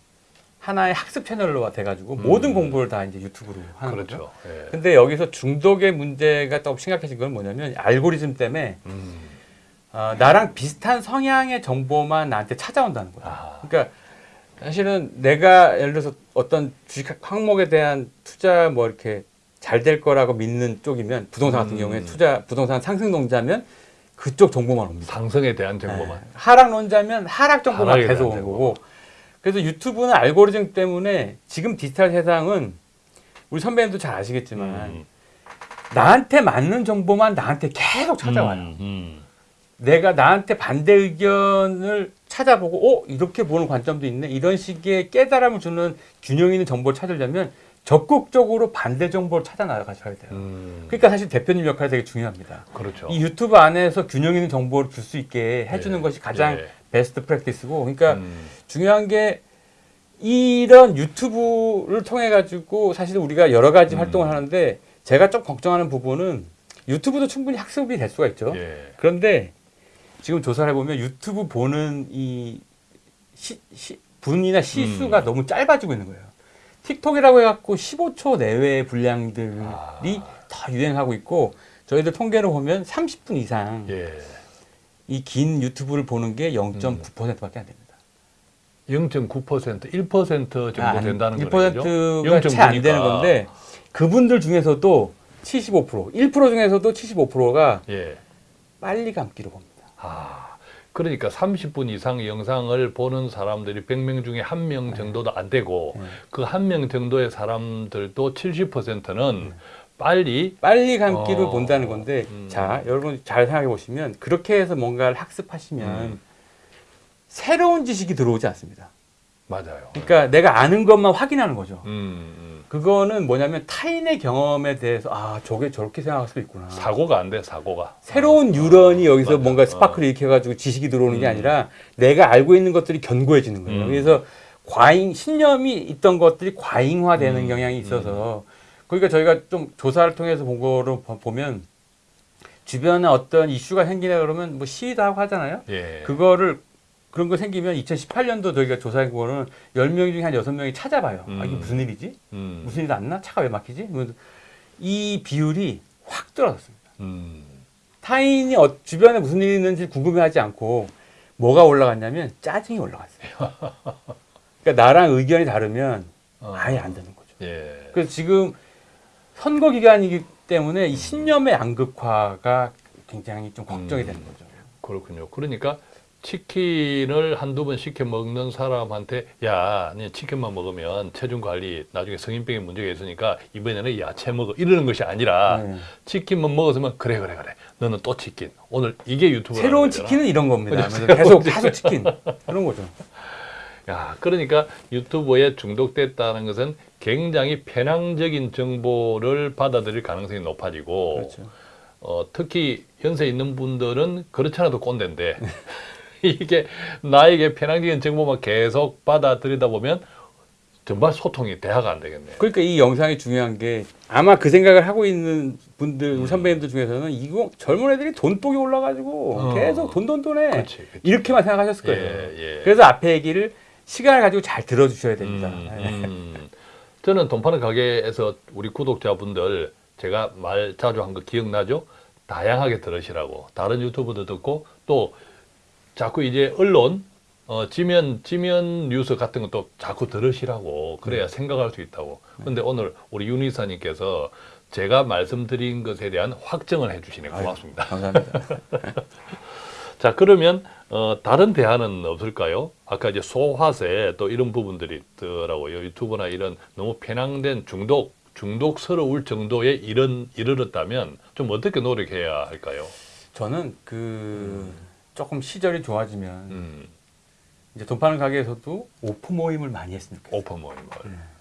하나의 학습 채널로 돼가지고
음.
모든 공부를 다 이제 유튜브로 하는 거죠.
그렇죠. 예.
근데 여기서 중독의 문제가 또 심각해진 건 뭐냐면 알고리즘 때문에
음.
어, 나랑 비슷한 성향의 정보만 나한테 찾아온다는 거예요.
아.
그러니까 사실은 내가 예를 들어서 어떤 주식 항목에 대한 투자 뭐 이렇게 잘 될 거라고 믿는 쪽이면 부동산 같은
음.
경우에 투자 부동산 상승론자면 그쪽 정보만 옵니다.
상승에 대한 정보만.
네. 하락론자면 하락 정보만 계속 오는. 거고. 그래서 유튜브는 알고리즘 때문에 지금 디지털 세상은 우리 선배님도 잘 아시겠지만
음.
나한테 맞는 정보만 나한테 계속 찾아와요.
음, 음.
내가 나한테 반대 의견을 찾아보고 어 이렇게 보는 관점도 있네 이런 식의 깨달음을 주는 균형 있는 정보를 찾으려면 적극적으로 반대 정보를 찾아 나가셔야 돼요.
음.
그러니까 사실 대표님 역할이 되게 중요합니다.
그렇죠.
이 유튜브 안에서 균형 있는 정보를 줄 수 있게 해주는
예.
것이 가장
예.
베스트 프랙티스고 그러니까
음.
중요한 게 이런 유튜브를 통해 가지고 사실 우리가 여러 가지
음.
활동을 하는데 제가 좀 걱정하는 부분은 유튜브도 충분히 학습이 될 수가 있죠.
예.
그런데 지금 조사를 해보면 유튜브 보는 이 시, 시- 분이나 시수가
음.
너무 짧아지고 있는 거예요. 틱톡이라고 해갖고 15초 내외의 분량들이
아.
다 유행하고 있고 저희들 통계를 보면 30분 이상
예.
이 긴 유튜브를 보는 게 0.9%밖에 안 됩니다.
0.9% 1% 정도
아,
된다는 거죠.
1%가 채 안 되는 건데 그분들 중에서도 75%, 1% 중에서도 75%가
예.
빨리 감기로 봅니다.
아. 그러니까 30분 이상 영상을 보는 사람들이 100명 중에 한 명 정도도 안 되고
네.
그한 명 정도의 사람들도 70%는 빨리
빨리 감기를
어.
본다는 건데
음.
자 여러분 잘 생각해 보시면 그렇게 해서 뭔가를 학습하시면
음.
새로운 지식이 들어오지 않습니다.
맞아요.
그러니까 내가 아는 것만 확인하는 거죠.
음, 음.
그거는 뭐냐면 타인의 경험에 대해서 아 저게 저렇게 생각할 수도 있구나.
사고가 안 돼, 사고가.
새로운 뉴런이 여기서
맞아.
뭔가
어.
스파크를 일으켜가지고 지식이 들어오는 게
음.
아니라 내가 알고 있는 것들이 견고해지는 거예요.
음.
그래서 과잉 신념이 있던 것들이 과잉화되는
음.
경향이 있어서 그러니까 저희가 좀 조사를 통해서 본 거로 보- 보면 주변에 어떤 이슈가 생기나 그러면 뭐 시위도 하고 하잖아요.
예.
그거를 그런 거 생기면 2018년도 저희가 조사한 거는 10명 중에 한 6명이 찾아봐요. 아, 이게
음.
무슨 일이지?
음.
무슨 일 났나? 차가 왜 막히지? 이 비율이 확 떨어졌습니다.
음.
타인이 어- 주변에 무슨 일이 있는지 궁금해하지 않고 뭐가 올라갔냐면 짜증이 올라갔어요. 그러니까 나랑 의견이 다르면
어.
아예 안 되는 거죠.
예.
그래서 지금 선거 기간이기 때문에 이 신념의 양극화가 굉장히 좀 걱정이
음.
되는 거죠.
그렇군요. 그러니까 치킨을 한두 번 시켜 먹는 사람한테 야, 니 치킨만 먹으면 체중 관리 나중에 성인병에 문제가 있으니까 이번에는 야채 먹어 이러는 것이 아니라
네.
치킨만 먹었으면 그래 그래 그래. 너는 또 치킨. 오늘 이게 유튜브
새로운 치킨은 이런 겁니다. 계속 계속 치킨 그런 거죠.
야, 그러니까 유튜브에 중독됐다는 것은 굉장히 편향적인 정보를 받아들일 가능성이 높아지고
그렇죠.
어, 특히 연세 있는 분들은 그렇지 않아도 꼰대인데 이게 나에게 편향적인 정보만 계속 받아들이다 보면 정말 소통이 대화가 안 되겠네요.
그러니까 이 영상이 중요한 게 아마 그 생각을 하고 있는 분들 우리 선배님들 중에서는 이거 젊은 애들이 돈복이 올라가지고
어.
계속 돈돈 돈해
그렇지, 그렇지.
이렇게만 생각하셨을 거예요.
예, 예.
그래서 앞에 얘기를 시간을 가지고 잘 들어주셔야 됩니다.
음,
네.
음. 저는 돈 파는 가게에서 우리 구독자분들 제가 말 자주 한 거 기억나죠? 다양하게 들으시라고 다른 유튜브도 듣고 또 자꾸 이제 언론 어, 지면 지면 뉴스 같은 것도 자꾸 들으시라고 그래야 생각할 수 있다고. 근데 오늘 우리 윤 이사님께서 제가 말씀드린 것에 대한 확정을 해주시네 고맙습니다.
감사합니다.
자 그러면 어, 다른 대안은 없을까요? 아까 이제 소화세 또 이런 부분들이 있더라고요. 유튜브나 이런 너무 편향된 중독 중독스러울 정도에 이런 이르렀다면 좀 어떻게 노력해야 할까요?
저는 그 조금 시절이 좋아지면
음,
이제 돈 파는 가게에서도 오프 모임을 많이 좋겠어요.
오픈 모임을.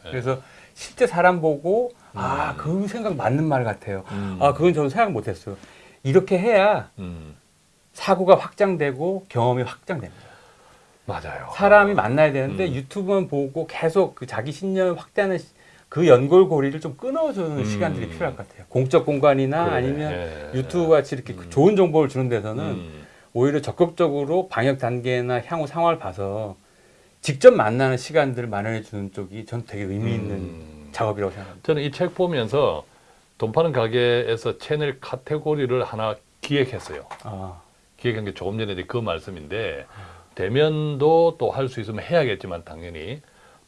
예.
그래서 실제 사람 보고 아 그 생각 맞는 말 같아요.
음.
아 그건 저는 생각 못 했어요. 이렇게 해야
음,
사고가 확장되고 경험이 확장됩니다.
맞아요.
사람이 만나야 되는데
음.
유튜브만 보고 계속 그 자기 신념을 확대하는 시- 그 연골고리를 좀 끊어주는
음.
시간들이 필요할 것 같아요. 공적 공간이나
그러네.
아니면
예.
유튜브 같이 이렇게
음.
좋은 정보를 주는 데서는
음,
오히려 적극적으로 방역 단계나 향후 상황을 봐서 직접 만나는 시간들을 마련해 주는 쪽이 전 되게 의미 있는
음.
작업이라고 생각합니다.
저는 이 책 보면서 돈 파는 가게에서 채널 카테고리를 하나 기획했어요.
아,
기획한 게 조금 전에 그 말씀인데 대면도 또 할 수 있으면 해야겠지만 당연히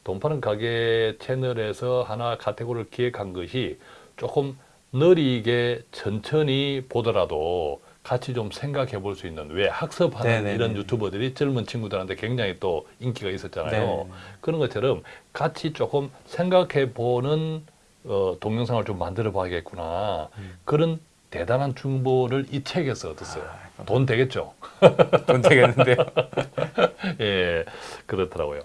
돈 파는 가게 채널에서 하나 카테고리를 기획한 것이 조금 느리게 천천히 보더라도 같이 좀 생각해 볼 수 있는 왜 학습하는
네네네.
이런 유튜버들이 젊은 친구들한테 굉장히 또 인기가 있었잖아요.
네.
그런 것처럼 같이 조금 생각해 보는 어, 동영상을 좀 만들어 봐야겠구나.
음.
그런 대단한 정보를 이 책에서 얻었어요.
아,
돈 되겠죠?
돈 되겠는데요.
예, 그렇더라고요.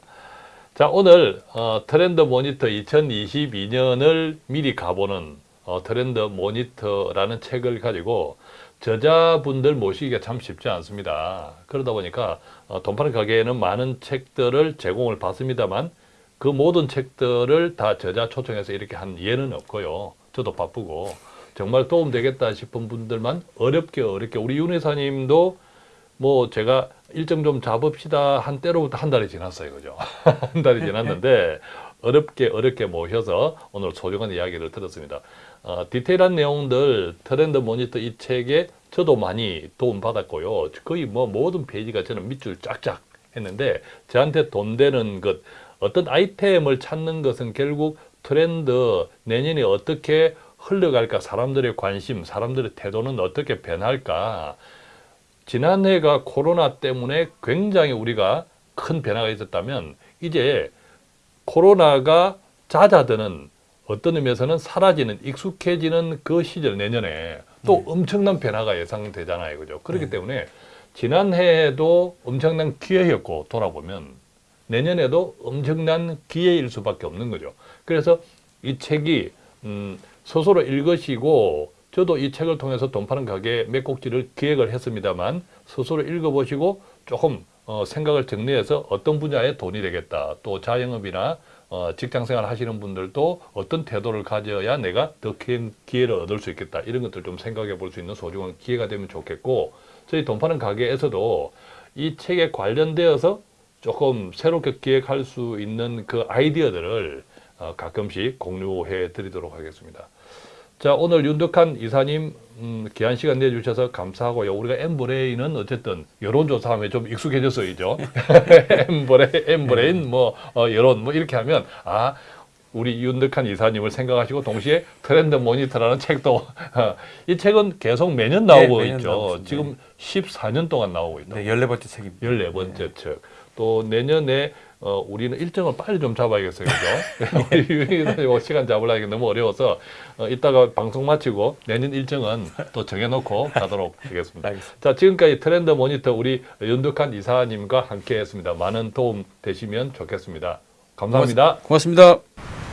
자, 오늘 어, 트렌드 모니터 2022년을 미리 가보는 어, 트렌드 모니터라는 책을 가지고 저자분들 모시기가 참 쉽지 않습니다. 그러다 보니까 어, 돈 파는 가게에는 많은 책들을 제공을 받습니다만 그 모든 책들을 다 저자 초청해서 이렇게 한 예는 없고요. 저도 바쁘고 정말 도움 되겠다 싶은 분들만 어렵게 어렵게 우리 윤 회사님도 뭐 제가 일정 좀 잡읍시다 한 때로부터 한 달이 지났어요, 그죠? 한 달이 지났는데 어렵게 어렵게 모셔서 오늘 소중한 이야기를 들었습니다. 어, 디테일한 내용들 트렌드 모니터 이 책에 저도 많이 도움 받았고요. 거의 뭐 모든 페이지가 저는 밑줄 쫙쫙 했는데 저한테 돈 되는 것 어떤 아이템을 찾는 것은 결국 트렌드 내년에 어떻게 흘러갈까 사람들의 관심 사람들의 태도는 어떻게 변할까 지난해가 코로나 때문에 굉장히 우리가 큰 변화가 있었다면 이제 코로나가 잦아드는 어떤 의미에서는 사라지는 익숙해지는 그 시절 내년에 또 엄청난 변화가 예상되잖아요. 그죠? 그렇기
네.
때문에 지난해에도 엄청난 기회였고 돌아보면 내년에도 엄청난 기회일 수밖에 없는 거죠. 그래서 이 책이 음, 스스로 읽으시고 저도 이 책을 통해서 돈 파는 가게 몇 곡지를 기획을 했습니다만 스스로 읽어보시고 조금 어, 생각을 정리해서 어떤 분야에 돈이 되겠다. 또 자영업이나 어, 직장생활 하시는 분들도 어떤 태도를 가져야 내가 더 큰 기회를 얻을 수 있겠다. 이런 것들 좀 생각해 볼 수 있는 소중한 기회가 되면 좋겠고 저희 돈 파는 가게에서도 이 책에 관련되어서 조금 새롭게 기획할 수 있는 그 아이디어들을 어, 가끔씩 공유해 드리도록 하겠습니다. 자, 오늘 윤덕한 이사님 음, 귀한 시간 내주셔서 감사하고요. 우리가 엠브레인은 어쨌든 여론조사하면 좀 익숙해졌어요. 엠브레인, 엠브레인 뭐 어, 여론 뭐 이렇게 하면 아 우리 윤덕한 이사님을 생각하시고 동시에 트렌드 모니터라는 책도 어, 이 책은 계속 매년 나오고
네, 매년
있죠.
있습니다.
지금 14년 동안 나오고 있다.
네, 14번째 책입니다.
14번째 책. 또 내년에 어, 우리는 일정을 빨리 좀 잡아야겠어요. 그죠? 우리 유인이 시간 잡으려니 너무 어려워서 어, 이따가 방송 마치고 내년 일정은 또 정해놓고 가도록 하겠습니다.
알겠습니다.
자, 지금까지 트렌드 모니터 우리 윤덕한 이사님과 함께 했습니다. 많은 도움 되시면 좋겠습니다. 감사합니다.
고맙습니다.